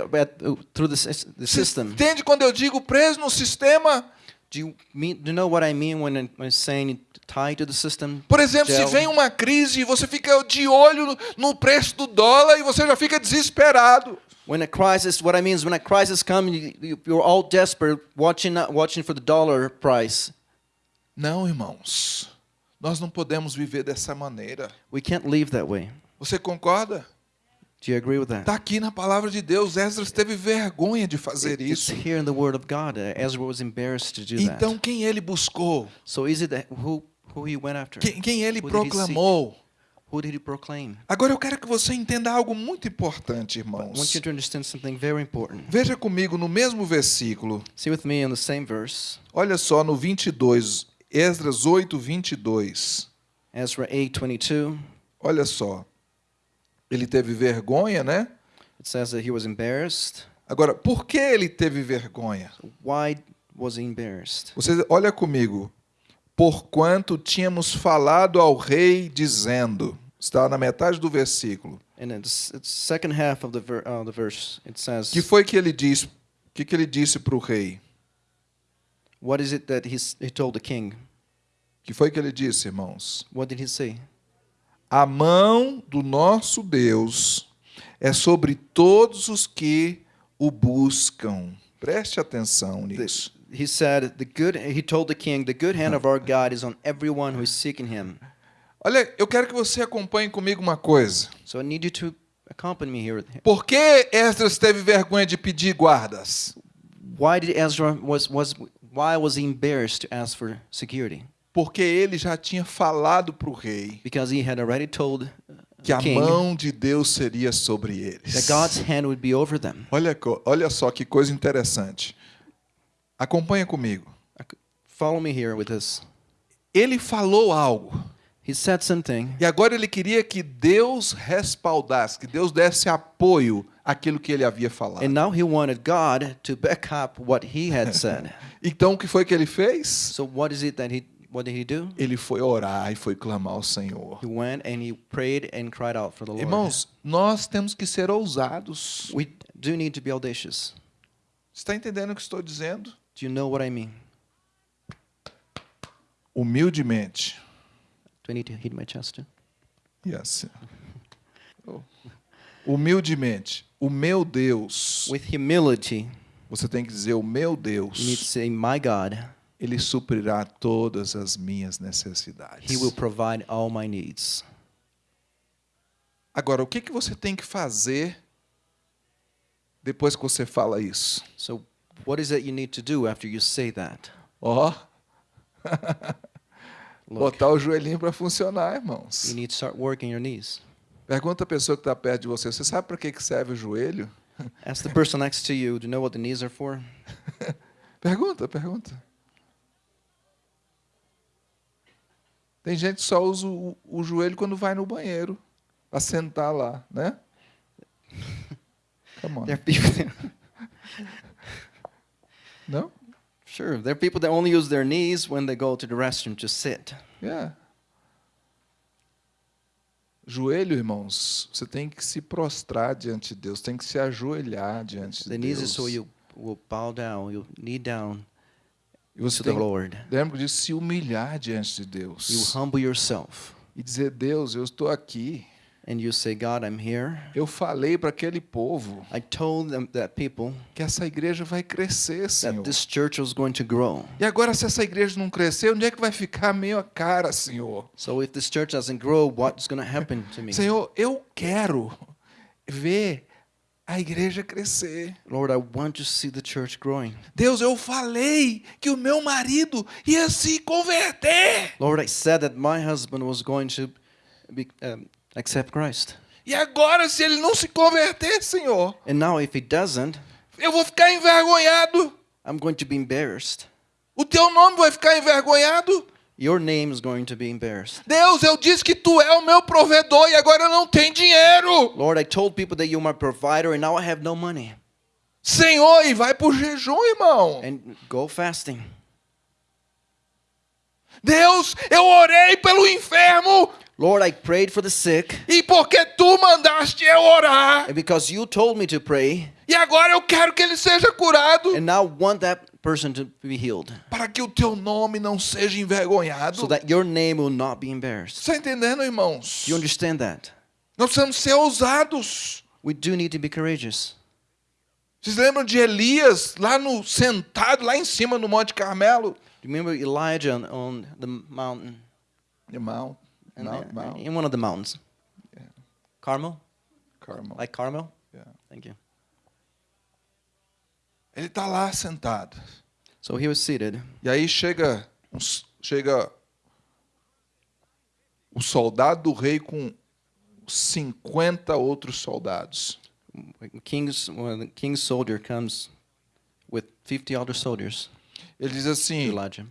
through the, the system. entende quando eu digo preso no sistema? Do you mean? Do you know what I mean when I'm when I'm saying tied to the system? Por exemplo, se vem uma crise e você fica de olho no- preço do dólar e você já fica desesperado. When a crisis, what I mean is when a crisis comes, you, you- you're all desperate, watching watching for the dollar price. Não, irmãos. Nós não podemos viver dessa maneira. We can't live that way. Você concorda? Do you agree with that? Está aqui na palavra de Deus. Esdras teve vergonha de fazer It's isso. here in the Word of God. Uh, Ezra was embarrassed to do Então, that. quem ele buscou? So is it who who he went after? Quem, quem ele proclamou? Who did he proclaim? Agora eu quero que você entenda algo muito importante, I want irmãos. you to understand something very important. Veja comigo no mesmo versículo. See with me in the same verse, Olha só no 22, Esdras 8, 22. Ezra 8:22. Olha só. Ele teve vergonha, né? It says that he was embarrassed. Agora, por que ele teve vergonha? Why was he embarrassed? Você olha comigo. Porquanto tínhamos falado ao rei dizendo, está na metade do versículo. Uh, Que foi que ele disse? Que, que ele disse para o rei? "What is it that he, he told the king? Que foi que ele disse, irmãos? What did he say? A mão do nosso Deus é sobre todos os que o buscam. Preste atenção nisso. He said, "The good." He told the king, "The good hand of our [LAUGHS] God is on everyone who is seeking Him." Olha, eu quero que você acompanhe comigo uma coisa. So I need you to accompany me here. Por que Esdras teve vergonha de pedir guardas? Why did Ezra was was why was he embarrassed to ask for security? Porque ele já tinha falado para o rei Because he had already told uh, que a mão de Deus seria sobre eles. that God's hand would be over them. Olha, olha só que coisa interessante. Acompanha comigo. Follow me here with this. Ele falou algo. He said something, E agora ele queria que Deus respaldasse, que Deus desse apoio àquilo que ele havia falado. and now he wanted God to back up what he had [LAUGHS] said. Então o que foi que ele fez? so what is it that he what did he do? Ele foi orar e foi clamar ao Senhor. He went and he prayed and cried out for the Lord. Irmãos, nós temos que ser ousados. we do need to be audacious. Está entendendo o que estou dizendo? Do you know what I mean? Humildemente. Do I need to hit my chest? Yes. Oh. Humildemente. O meu Deus. With humility, Você tem que dizer: O meu you need to Deus. say, My God, Ele suprirá todas as minhas necessidades. He will provide all my needs. Agora, o que, que você tem que fazer depois que você fala isso? So, what is it you need to do after you say that? Ó, [LAUGHS] Look, botar o joelhinho para funcionar, irmãos. you need to start working your knees. Pergunta a pessoa que está perto de você: Você sabe para que que serve o joelho? [LAUGHS] Ask the person next to you, do you know what the knees are for? [LAUGHS] Pergunta, pergunta. Tem gente que só usa o, o joelho quando vai no banheiro, para sentar lá, né? Come on. There are people Não? sure, there are people that only use their knees when they go to the restroom to sit. É. Joelho, irmãos, você tem que se prostrar diante de Deus, tem que se ajoelhar diante de The knees Deus. is so you will bow down, you knee down e você to the tem, Lord. lembra disso, se humilhar diante de You Deus. humble yourself. e dizer: Deus, eu estou aqui. And you say, God, I'm here. Eu falei para aquele povo I told them that people que essa igreja vai crescer, Senhor. that this church was going to grow. E agora, se essa igreja não crescer, onde é que vai ficar a minha cara, Senhor? So if this church doesn't grow, what's going to happen to me? Senhor, eu quero ver a igreja crescer. Lord, I want to see the church growing. Deus, eu falei que o meu marido ia se converter. Lord, I said that my husband was going to be, um, accept Christ. E agora, se ele não se converter, Senhor, And now if he doesn't, eu vou ficar envergonhado. I'm going to be embarrassed. O teu nome vai ficar envergonhado. Your name is going to be embarrassed. Deus, eu disse que tu é o meu provedor e agora eu não tenho dinheiro. Lord, I told people that you're my provider and now I have no money. Senhor, e vai pro jejum, irmão. And go fasting. Deus, eu orei pelo enfermo Lord, I prayed for the sick. e porque tu mandaste eu orar. And because you told me to pray, E agora eu quero que ele seja curado and now want that person to be healed, para que o teu nome não seja envergonhado. so that your name will not be embarrassed. Está entendendo, irmãos? You understand that? Nós precisamos ser ousados. We do need to be courageous. Vocês lembram de Elias lá no sentado lá em cima no Monte Carmelo? Remember Elijah on, on the mountain? Mount, And- Mount, Mount In one of the mountains. Carmel? Carmel. Like Carmel? Yeah. Thank you. Ele está lá sentado. So he was seated, E aí chega, uns- chega o soldado do rei com 50 outros soldados. king's, well, the king's soldier comes with 50 other soldiers Ele diz assim: Elijah.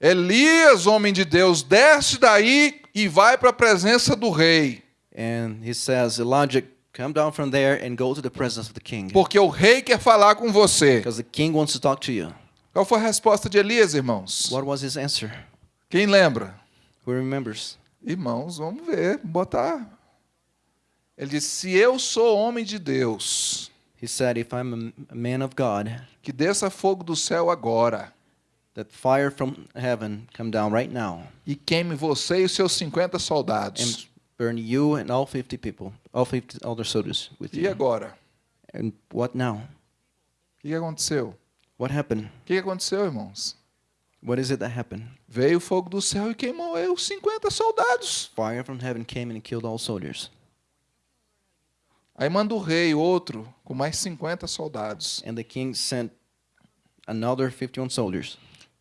Elias, homem de Deus, desce daí e vai para a presença do rei, And he says, Elijah, come down from there and go to the presence of the king. porque o rei quer falar com você. Because the king wants to talk to you. Qual foi a resposta de Elias, irmãos? What was his answer? Quem lembra? Who remembers? Irmãos, vamos ver, botar. Ele disse: Se eu sou homem de Deus, He said, If I'm a- man of God, que desça fogo do céu agora that fire from heaven come down right now e queime você e os seus 50 and soldados. burn you and all 50 people, all 50 other soldiers with E you. agora? And what now? O que aconteceu? What happened? O que que aconteceu, irmãos? What is it that happened? Veio o fogo do céu e queimou os 50 soldados. Fire from heaven came and killed all soldiers. Aí manda o rei outro com mais 50 soldados. And the king sent another 51 soldiers.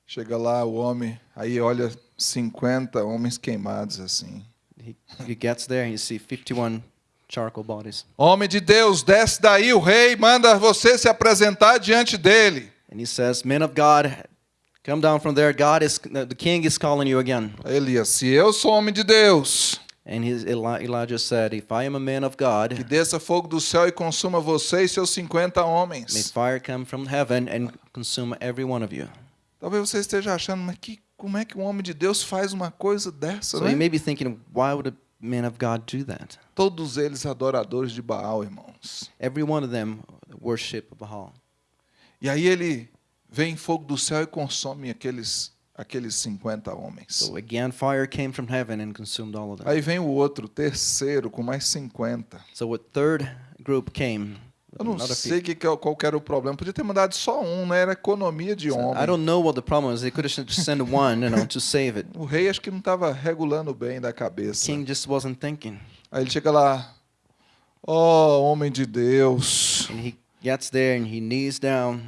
Chega lá o homem, aí olha 50 homens queimados assim. He, he gets there and you see 51 charcoal bodies. Homem de Deus, desce daí, o rei manda você se apresentar diante dele. And he says, Men of God, come down from there. God is, the king is calling you again. Elias, se eu sou homem de Deus, And his, Eli, Elijah said, If I am a man of que God, desça fogo do céu e consuma você e seus 50 may homens. fire come from heaven and consume every one of you. Talvez você esteja achando, mas que, como é que um homem de Deus faz uma coisa dessa, So né? you may be thinking, why would a man of God do that? Todos eles adoradores de Baal, irmãos. Every one of them worship Baal. E aí ele vem fogo do céu e consome aqueles, aqueles 50 homens. So again, fire came from heaven and consumed all of them. Aí vem o outro, terceiro, com mais 50. So a third group came. Eu não sei 50. que, é qual que era o problema. Podia ter mandado só um, né? Era economia de homem. I don't know what the problem is. They could have just sent one, you know, to save it. [LAUGHS] O rei acho que não estava regulando bem da cabeça. King just wasn't thinking. Aí ele chega lá, ó homem de Deus, And he gets there and he knees down.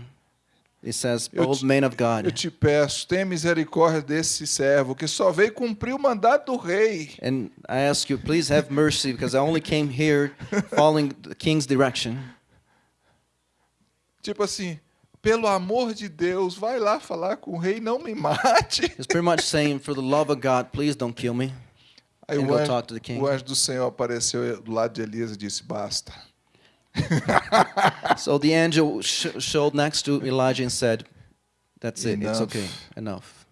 He says, Eu Old man of eu God. te peço, tenha misericórdia desse servo que só veio cumprir o mandato do rei. And I ask you, please have mercy because I only came here following the king's direction. Tipo assim, pelo amor de Deus, vai lá falar com o rei, não me mate. He's pretty much saying, For the love of God, please don't kill me. Aí And o go anjo, talk to the king. o anjo do Senhor apareceu do lado de Elias e disse: Basta. [LAUGHS] So the angel sh- showed next to Elijah and said, That's it, it's Enough. okay, enough.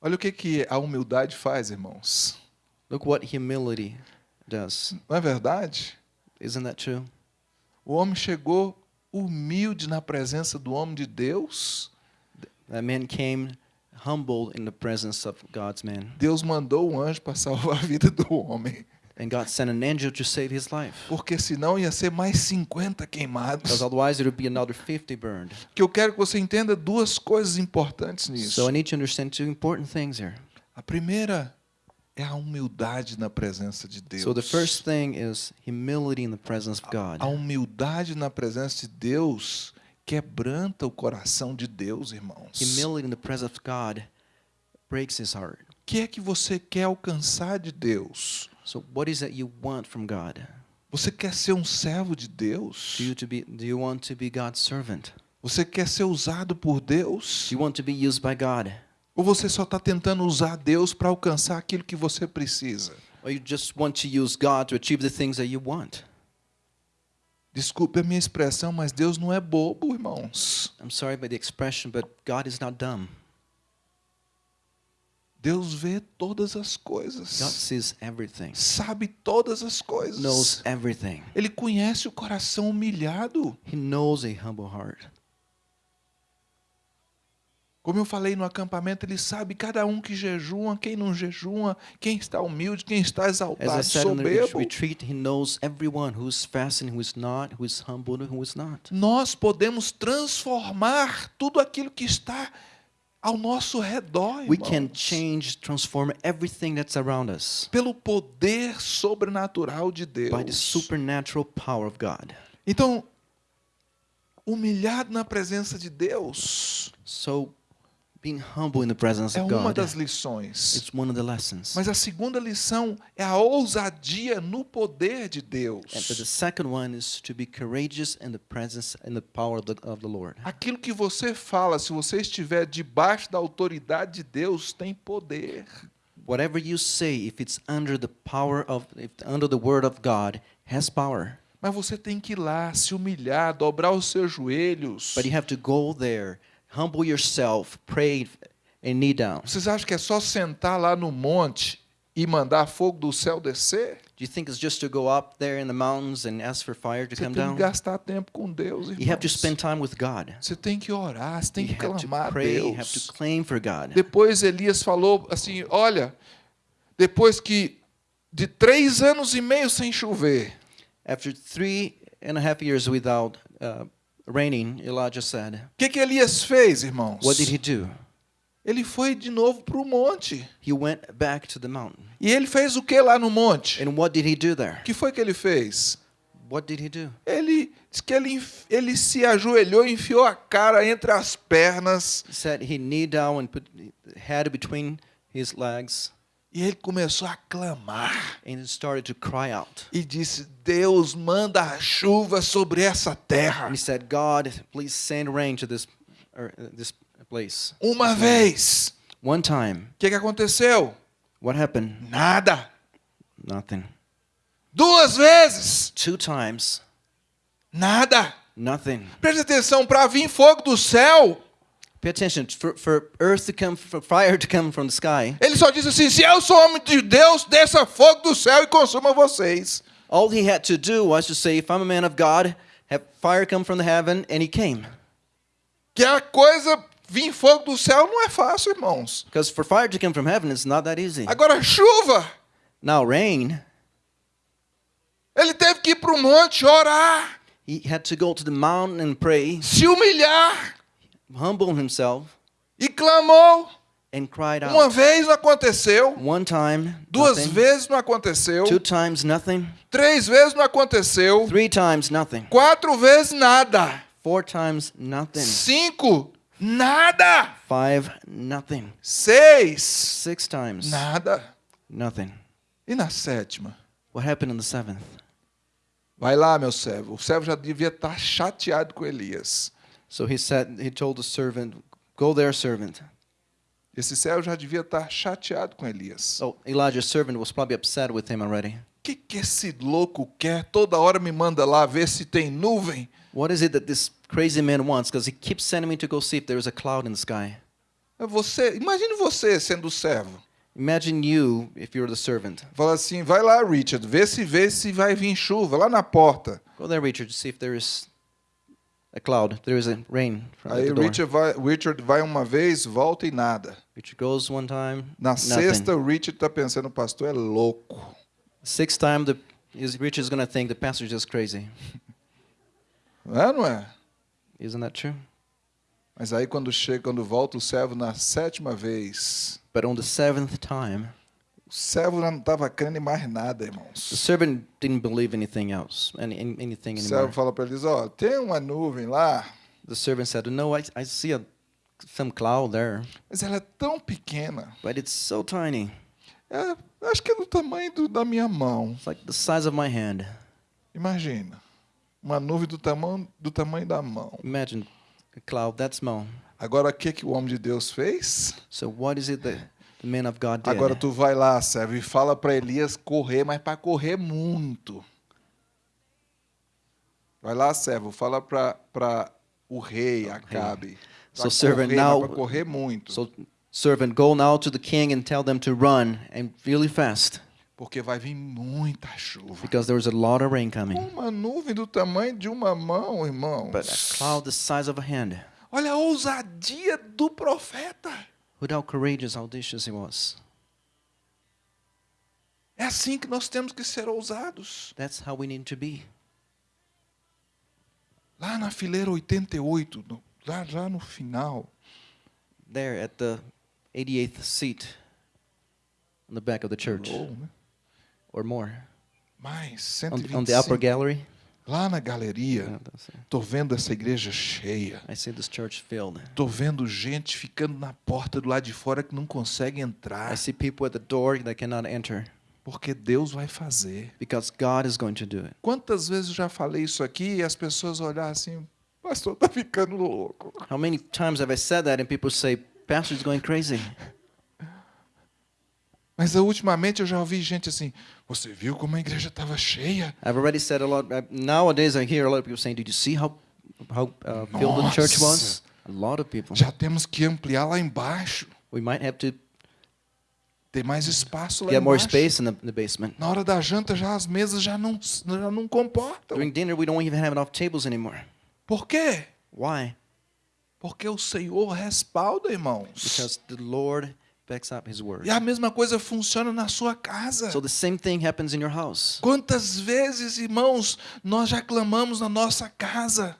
Olha o que, que a humildade faz, irmãos. Look what humility does. Não é verdade? Isn't that true? O homem chegou humilde na presença do homem de Deus. That man came humbled in the presence of God's man. Deus mandou um anjo para salvar a vida do homem. And God sent an angel to save his life. Porque senão ia ser mais 50 queimados. Because otherwise it would be another 50 burned. Que eu quero que você entenda duas coisas importantes nisso. So I need to understand two important things here. A primeira é a humildade na presença de Deus. So the first thing is humility in the presence of God. A humildade na presença de Deus quebranta o coração de Deus, irmãos. Humility in the presence of God breaks his heart. O que é que você quer alcançar de Deus? So what is it you want from God? Você quer ser um servo de Deus? Do you to be do you want to be God's servant? Você quer ser usado por Deus? Do you want to be used by God? Ou você só está tentando usar Deus para alcançar aquilo que você precisa? Or you just want to use God to achieve the things that you want? Desculpe a minha expressão, mas Deus não é bobo, irmãos. I'm sorry by the expression, but God is not dumb. Deus vê todas as God coisas. sees everything. Sabe todas as Knows coisas. everything. Ele conhece o coração humilhado. He knows a humble heart. Como eu falei no acampamento, ele sabe cada um que jejua, quem não jejua, quem está humilde, quem está As I exaltado, said soberbo. retreat, he knows everyone who's fasting, who is not, who is humble, and who is not. Nós podemos transformar tudo aquilo que está ao nosso redor, We can irmãos. change, transform everything that's around us pelo poder sobrenatural de by the Deus. supernatural power of God. Então, humilhado na presença de Deus So, being humble in the presence é of uma God, das lições. it's one of the lessons. Mas a segunda lição é a ousadia no poder de And but the Deus. second one is to be courageous in the presence and the power of the, of the Lord. Aquilo que você fala, se você estiver debaixo da autoridade de Deus, tem poder. Whatever you say, if it's under the power of, if under the word of God, has power. Mas você tem que ir lá, se humilhar, dobrar os seus joelhos. But you have to go there, humble yourself, pray, and knee down. Vocês acham que é só sentar lá no monte e mandar fogo do céu descer? Do you think it's just to go up there in the mountains and ask for fire to Você come tem que down? gastar tempo com Deus, You have to irmãos. spend time with God. Você tem que orar, você tem You que clamar a pray, you have to Deus. claim for God. Depois Elias falou assim: Olha, depois que de três anos e meio sem chover, After three and a half years without uh, raining, Elijah said, o que, que Elias fez, irmãos? What did he do? Ele foi de novo para o monte. He went back to the mountain. E ele fez o que lá no monte? And what did he do there? O que foi que ele fez? What did he do? Ele diz que ele, ele se ajoelhou, enfiou a cara entre as pernas He said he kneed down and put head between his legs e ele começou a clamar. and he started to cry out. E disse: Deus, manda a chuva sobre essa terra. And he said, God, please send rain to this, or, uh, this place. Uma vez. One time, O que, que aconteceu? what happened? Nada. Nothing. Duas vezes. Two times, Nada. nothing. Preste atenção, para vir fogo do céu, Pay attention. For, for earth to come, for fire to come from the sky, ele só disse assim: se eu sou homem de Deus, desça fogo do céu e consuma vocês. all he had to do was to say, if I'm a man of God, have fire come from the heaven, and he came. Que a coisa vir fogo do céu não é fácil, irmãos. Because for fire to come from heaven, it's not that easy. Agora, chuva, Now, rain, ele teve que ir para o monte orar, he had to go to the mountain and pray, se humilhar humble himself, e clamou. and cried Uma out. vez não aconteceu, One time, duas nothing. vezes não aconteceu, Two times, nothing. três vezes não aconteceu, Three times, nothing. quatro vezes nada, Four times, nothing. cinco nada, Five, nothing. seis Six times, nada. nothing. E na sétima? What happened on the seventh? Vai lá, meu servo. O servo já devia estar chateado com Elias. So he said, he told the servant, Go there, servant. Esse servo já devia estar chateado com Elias. So Elijah's servant was probably upset with him already. Que, que esse louco quer? Toda hora me manda lá ver se tem nuvem. What is it that this crazy man wants? Because he keeps sending me to go see if there is a cloud in the sky. É Você, imagine você sendo o servo. Imagine you if you're the servant. Fala assim, vai lá, Richard, vê se vê se vai vir chuva lá na porta. Go there, Richard, see if there is a cloud, there is a rain from Aí the door. Richard vai, Richard vai uma vez, volta e nada. Richard goes one time. Na nothing. sexta, o Richard está pensando, o pastor é louco. Sixth time, the is Richard's gonna think the pastor's just crazy. Não [LAUGHS] é, não é? Isn't that true? Mas aí quando chega, quando volta o servo na sétima vez, But on the seventh time, o servo não estava crendo em mais nada, the irmãos. servant didn't believe anything else, any, any- anything O anymore. servo fala para eles, ó, tem uma nuvem lá, The servant said, "No, I, I see a, some cloud there, mas ela é tão pequena. but it's so tiny. É, acho que é do tamanho do- da minha mão. It's like the size of my hand. Imagina. Uma nuvem do tamanho, do tamanho da mão. Imagine a cloud that small. Agora, o que, que o homem de Deus fez? So what is it that Agora tu vai lá, servo, e fala para Elias correr, mas para correr muito. Vai lá, servo, fala para o rei Acabe. So servant, correr, now- correr muito. So servant, go now to the king and tell them to run and really fast, Porque vai vir muita chuva. because there's a lot of rain coming. Uma nuvem do tamanho de uma mão, irmão. But a cloud the size of a hand. Olha a ousadia do profeta. Look how courageous, audacious he was. É assim que nós temos que ser ousados. That's how we need to be. Lá na fileira 88, no- lá, lá no final, There at the 88th seat on the back of the church, ou, né, or more, mais on, on the upper 125, gallery. Lá na galeria, that's it. tô vendo essa igreja cheia. Tô vendo gente ficando na porta do lado de fora que não consegue I entrar, see people at the door that cannot enter porque Deus vai fazer. because God is going to do it. Quantas vezes eu já falei isso aqui e as pessoas olham assim, pastor tá ficando louco. How many times have I said that and people say, Pastor's going crazy? [LAUGHS] Mas ultimamente eu já ouvi gente assim, você viu como a igreja estava cheia? I've already said a lot. uh, Nowadays, I hear a lot of people saying, "Did you see how how uh, filled the church was?" A lot of people. Já temos que ampliar lá embaixo. We might have to Ter mais espaço lá get more embaixo. space in the, in the basement. Na hora da janta já as mesas já não, já não comportam. During dinner, we don't even have enough tables anymore. Por quê? Why? Porque o Senhor respalda, irmãos. Because the Lord backs up His word. E a mesma coisa funciona na sua casa. So the same thing happens in your house. Quantas vezes, irmãos, nós já clamamos na nossa casa?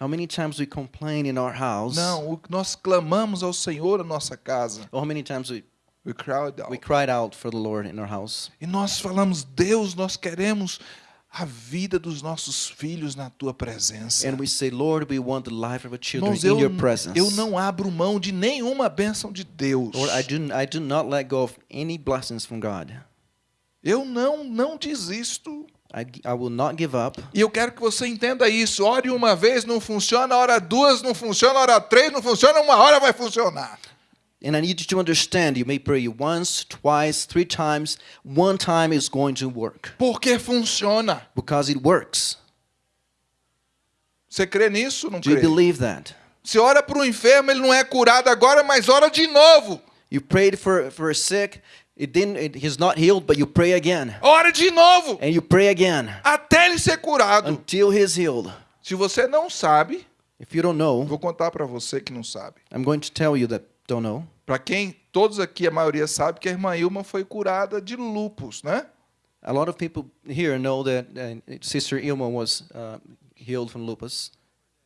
How many times we complain in our house? Não, nós clamamos ao Senhor na nossa casa. Or how many times we, We cried out. we cried out for the Lord in our house? E nós falamos, Deus, nós queremos a vida dos nossos filhos na tua presença. And we say, Lord, we want the life of our children Irmãos, in eu, your presence. eu não abro mão de nenhuma bênção de Deus. Lord, I do, I do not let go of any blessings from God. Eu não, não desisto. I, I will not give up. E eu quero que você entenda isso. Ore uma vez, não funciona. Hora duas, não funciona. Hora três, não funciona. Uma hora vai funcionar. And I need you to understand you may pray once, twice, three times. One time is going to work Porque funciona. because it works. Você crê nisso não Do you crê? believe that? Você ora para o enfermo, ele não é curado agora, mas ora de novo. You prayed for, for a sick, it didn't, it, he's not healed, but you pray again. Ora de novo. And you pray again Até ele ser curado. until he's healed. Se você não sabe, If you don't know, vou contar para você que não sabe. I'm going to tell you that don't know. Para quem, todos aqui, a maioria sabe que a irmã Ilma foi curada de lupus, né? A lot of people here know that uh, Sister Ilma was uh, healed from lupus.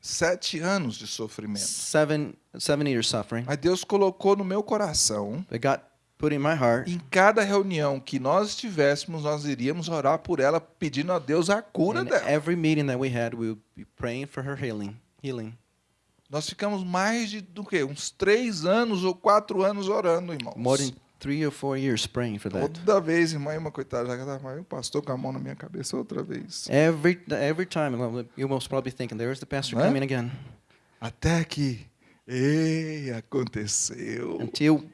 Sete anos de sofrimento. Seven, seven years suffering. Mas Deus colocou no meu coração, But God put in my heart em cada reunião que nós estivéssemos, nós iríamos orar por ela, pedindo a Deus a cura in dela. every meeting that we had, we would be praying for her healing. Healing. Nós ficamos mais de do quê? uns três anos ou quatro anos orando, irmãos. More than three or four years praying for that. Toda vez, irmã Ilma, coitada, já estava o pastor com a mão na minha cabeça outra vez. Every every time, you must probably thinking, there's the pastor Né? coming again. Até que, ei, aconteceu. Until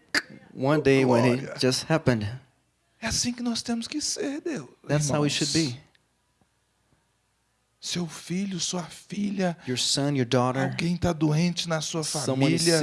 one day when it Glória. just happened. É assim que nós temos que ser, Deus. That's how it irmãos. should be. Seu filho, sua filha, Your son, your daughter, alguém está doente na sua família,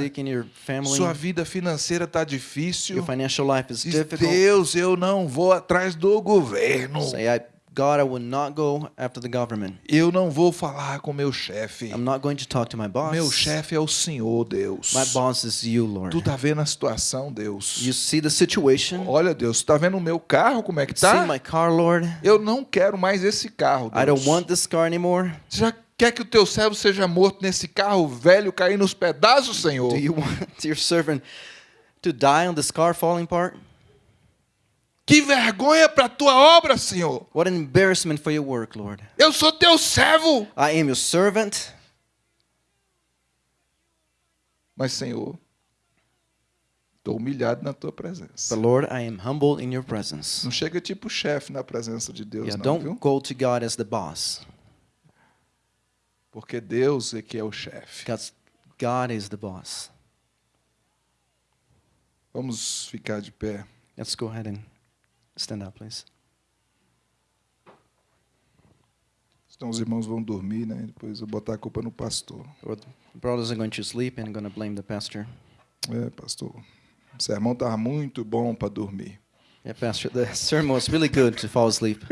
family, sua vida financeira está difícil. your financial life is difficult. Deus, eu não vou atrás do governo. Say, I God, I will not go after the government. Eu não vou falar com meu chefe. I'm not going to talk to my boss. Meu chefe é o Senhor, Deus. My boss is you, Lord. Tu tá vendo a situação, Deus? You see the situation? Olha, Deus, tu tá vendo o meu carro como é que See tá? my car, Lord? Eu não quero mais esse carro, I don't Deus. want this car anymore. Já quer que o teu servo seja morto nesse carro velho cair nos pedaços, Senhor? Do you [LAUGHS] want your servant to die on this car falling apart? Que vergonha para tua obra, Senhor. What an embarrassment for your work, Lord. Eu sou teu servo. I am your servant. Mas, Senhor, estou humilhado na tua presença. But Lord, I am humbled in your presence. Não chega tipo chefe na presença de Deus, Yeah, não, don't viu? go to God as the boss. Porque Deus é que é o chefe. Because God is the boss. Vamos ficar de pé. Let's go ahead and stand up, please. Senão os irmãos vão dormir, né? Depois eu botar a culpa no pastor. Or the brothers are going to sleep and going to blame the pastor. É, pastor. O sermão estava muito bom para dormir. Yeah, pastor, the sermon was really good to fall asleep. [LAUGHS]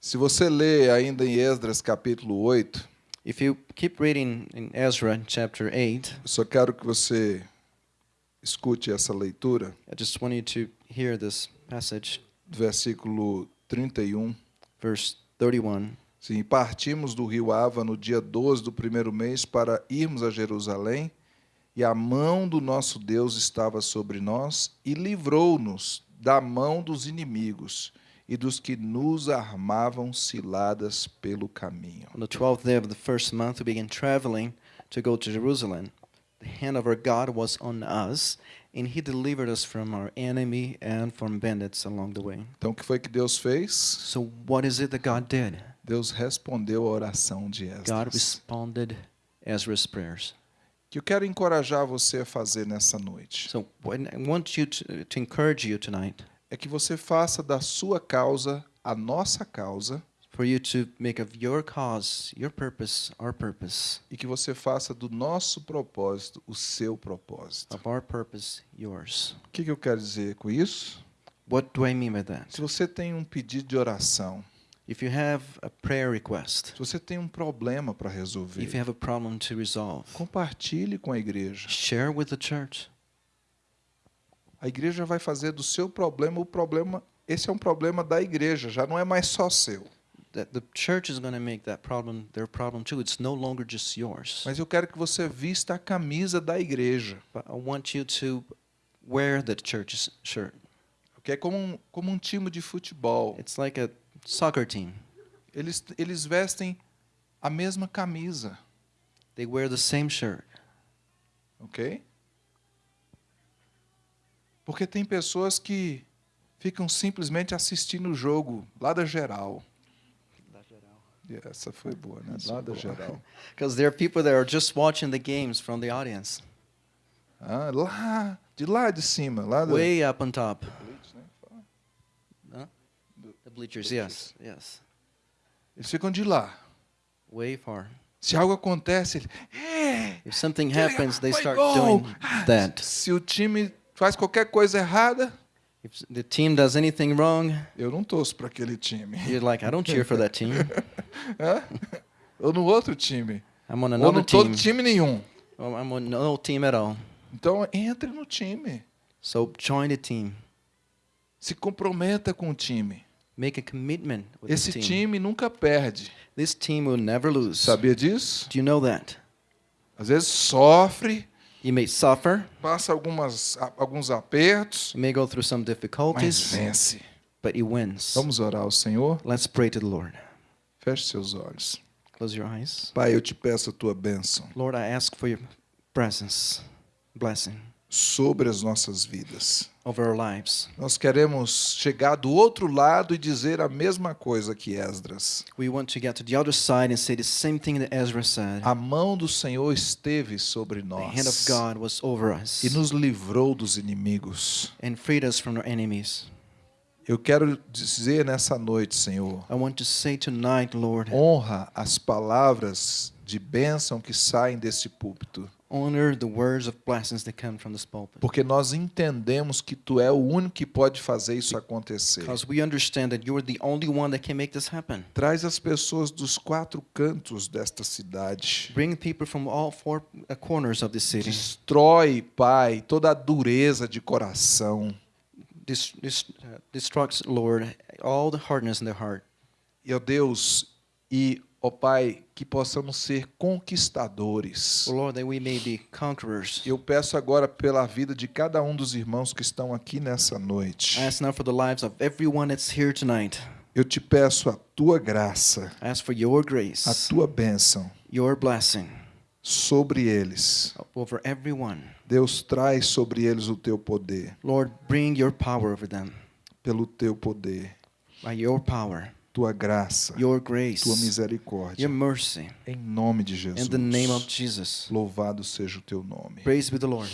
Se você lê ainda em Esdras capítulo 8, If you keep reading in Ezra chapter 8, eu só quero que você escute essa leitura, I just want you to hear this passage, versículo 31. verse 31. Sim, partimos do rio Ava no dia 12 do primeiro mês para irmos a Jerusalém, e a mão do nosso Deus estava sobre nós e livrou-nos da mão dos inimigos e dos que nos armavam ciladas pelo caminho. On the twelfth day of the first month, we began traveling to go to Jerusalem. The hand of our God was on us, and He delivered us from our enemy and from bandits along the way. Então, o que foi que Deus fez? So, what is it that God did? Deus respondeu a oração de God Esdras. responded Ezra's prayers. Que eu quero encorajar você a fazer nessa noite. So, I want you to, to encourage you tonight É que você faça da sua causa a nossa causa for you to make of your cause, your purpose, our purpose, e que você faça do nosso propósito o seu propósito. of our purpose, yours. O que que eu quero dizer com isso? What do I mean by that? Se você tem um pedido de oração, If you have a prayer request, se você tem um problema para if you resolver, have a problem to resolve, compartilhe com a igreja. share with the church. A igreja vai fazer do seu problema o problema. Esse é um problema da igreja, já não é mais só seu. That the church is going to make that problem their problem too. It's no longer just yours. Mas eu quero que você vista a camisa da igreja, But I want you to wear the church's shirt. que é como um, como um time de futebol. It's like a soccer team. Eles, eles vestem a mesma camisa, They wear the same shirt. ok? Porque tem pessoas que ficam simplesmente assistindo o jogo lá da geral. Essa foi boa, né? Lá da geral. [LAUGHS] Because there are people that are just watching the games from the audience, Ah, lá, de lá de cima, lá da... way up on top. Blitz, né? The bleachers, yes, yes, Eles ficam de lá. way far. Se algo acontece, ele, é, If something happens, they start doing Ah, that. Se o time faz qualquer coisa errada, If the team does anything wrong, eu não torço para aquele time. you're like, I don't cheer for that team. [LAUGHS] Hã? Ou no outro time. I'm on Ou another não tô no team. time nenhum. I'm on no team at all. Então entre no time. So join the team. Se comprometa com o time. Make a commitment with Esse this team. time nunca perde. This team will never lose. Sabia disso? Do you know that? Às vezes sofre, You may suffer, passa algumas, alguns apertos, you may go through some mas difficulties, vence. but you wins. Vamos orar ao Senhor? Let's pray to the Lord. Feche seus olhos. Close your eyes. Pai, eu te peço a tua bênção Lord, I ask for your presence, blessing sobre as nossas vidas. over our lives. Nós queremos chegar do outro lado e dizer a mesma coisa que Esdras. We want to get to the other side and say the same thing that Ezra said. A mão do Senhor esteve sobre The hand of nós God was over us e nos livrou dos inimigos. and freed us from our enemies. Eu quero dizer nessa noite, Senhor, I want to say tonight, Lord, honra as palavras de bênção que saem desse púlpito. Honor the words of blessings that come from this pulpit. Porque nós entendemos que tu é o único que pode fazer isso acontecer. Because we understand that you're the only one that can make this happen. Traz as pessoas dos quatro cantos desta cidade. Bring people from all four uh, corners of the city. Destrói, Pai, toda a dureza de coração. Dis- uh, destructs, Lord, all the hardness in their heart. E, ó Deus, e, ó Pai, que possamos ser conquistadores. Oh, Lord, that we may be conquerors. Eu peço agora pela vida de cada um dos irmãos que estão aqui nessa noite. I ask now for the lives of everyone that's here tonight. Eu te peço a tua graça, I ask for your a grace, tua bênção your blessing sobre eles. over everyone. Deus traz sobre eles o teu poder, Lord, bring your power over them. pelo teu poder, By your power, tua graça, your grace, tua misericórdia. your mercy. Em nome de Jesus. In the name of Jesus. Louvado seja o teu nome. Praise be the Lord.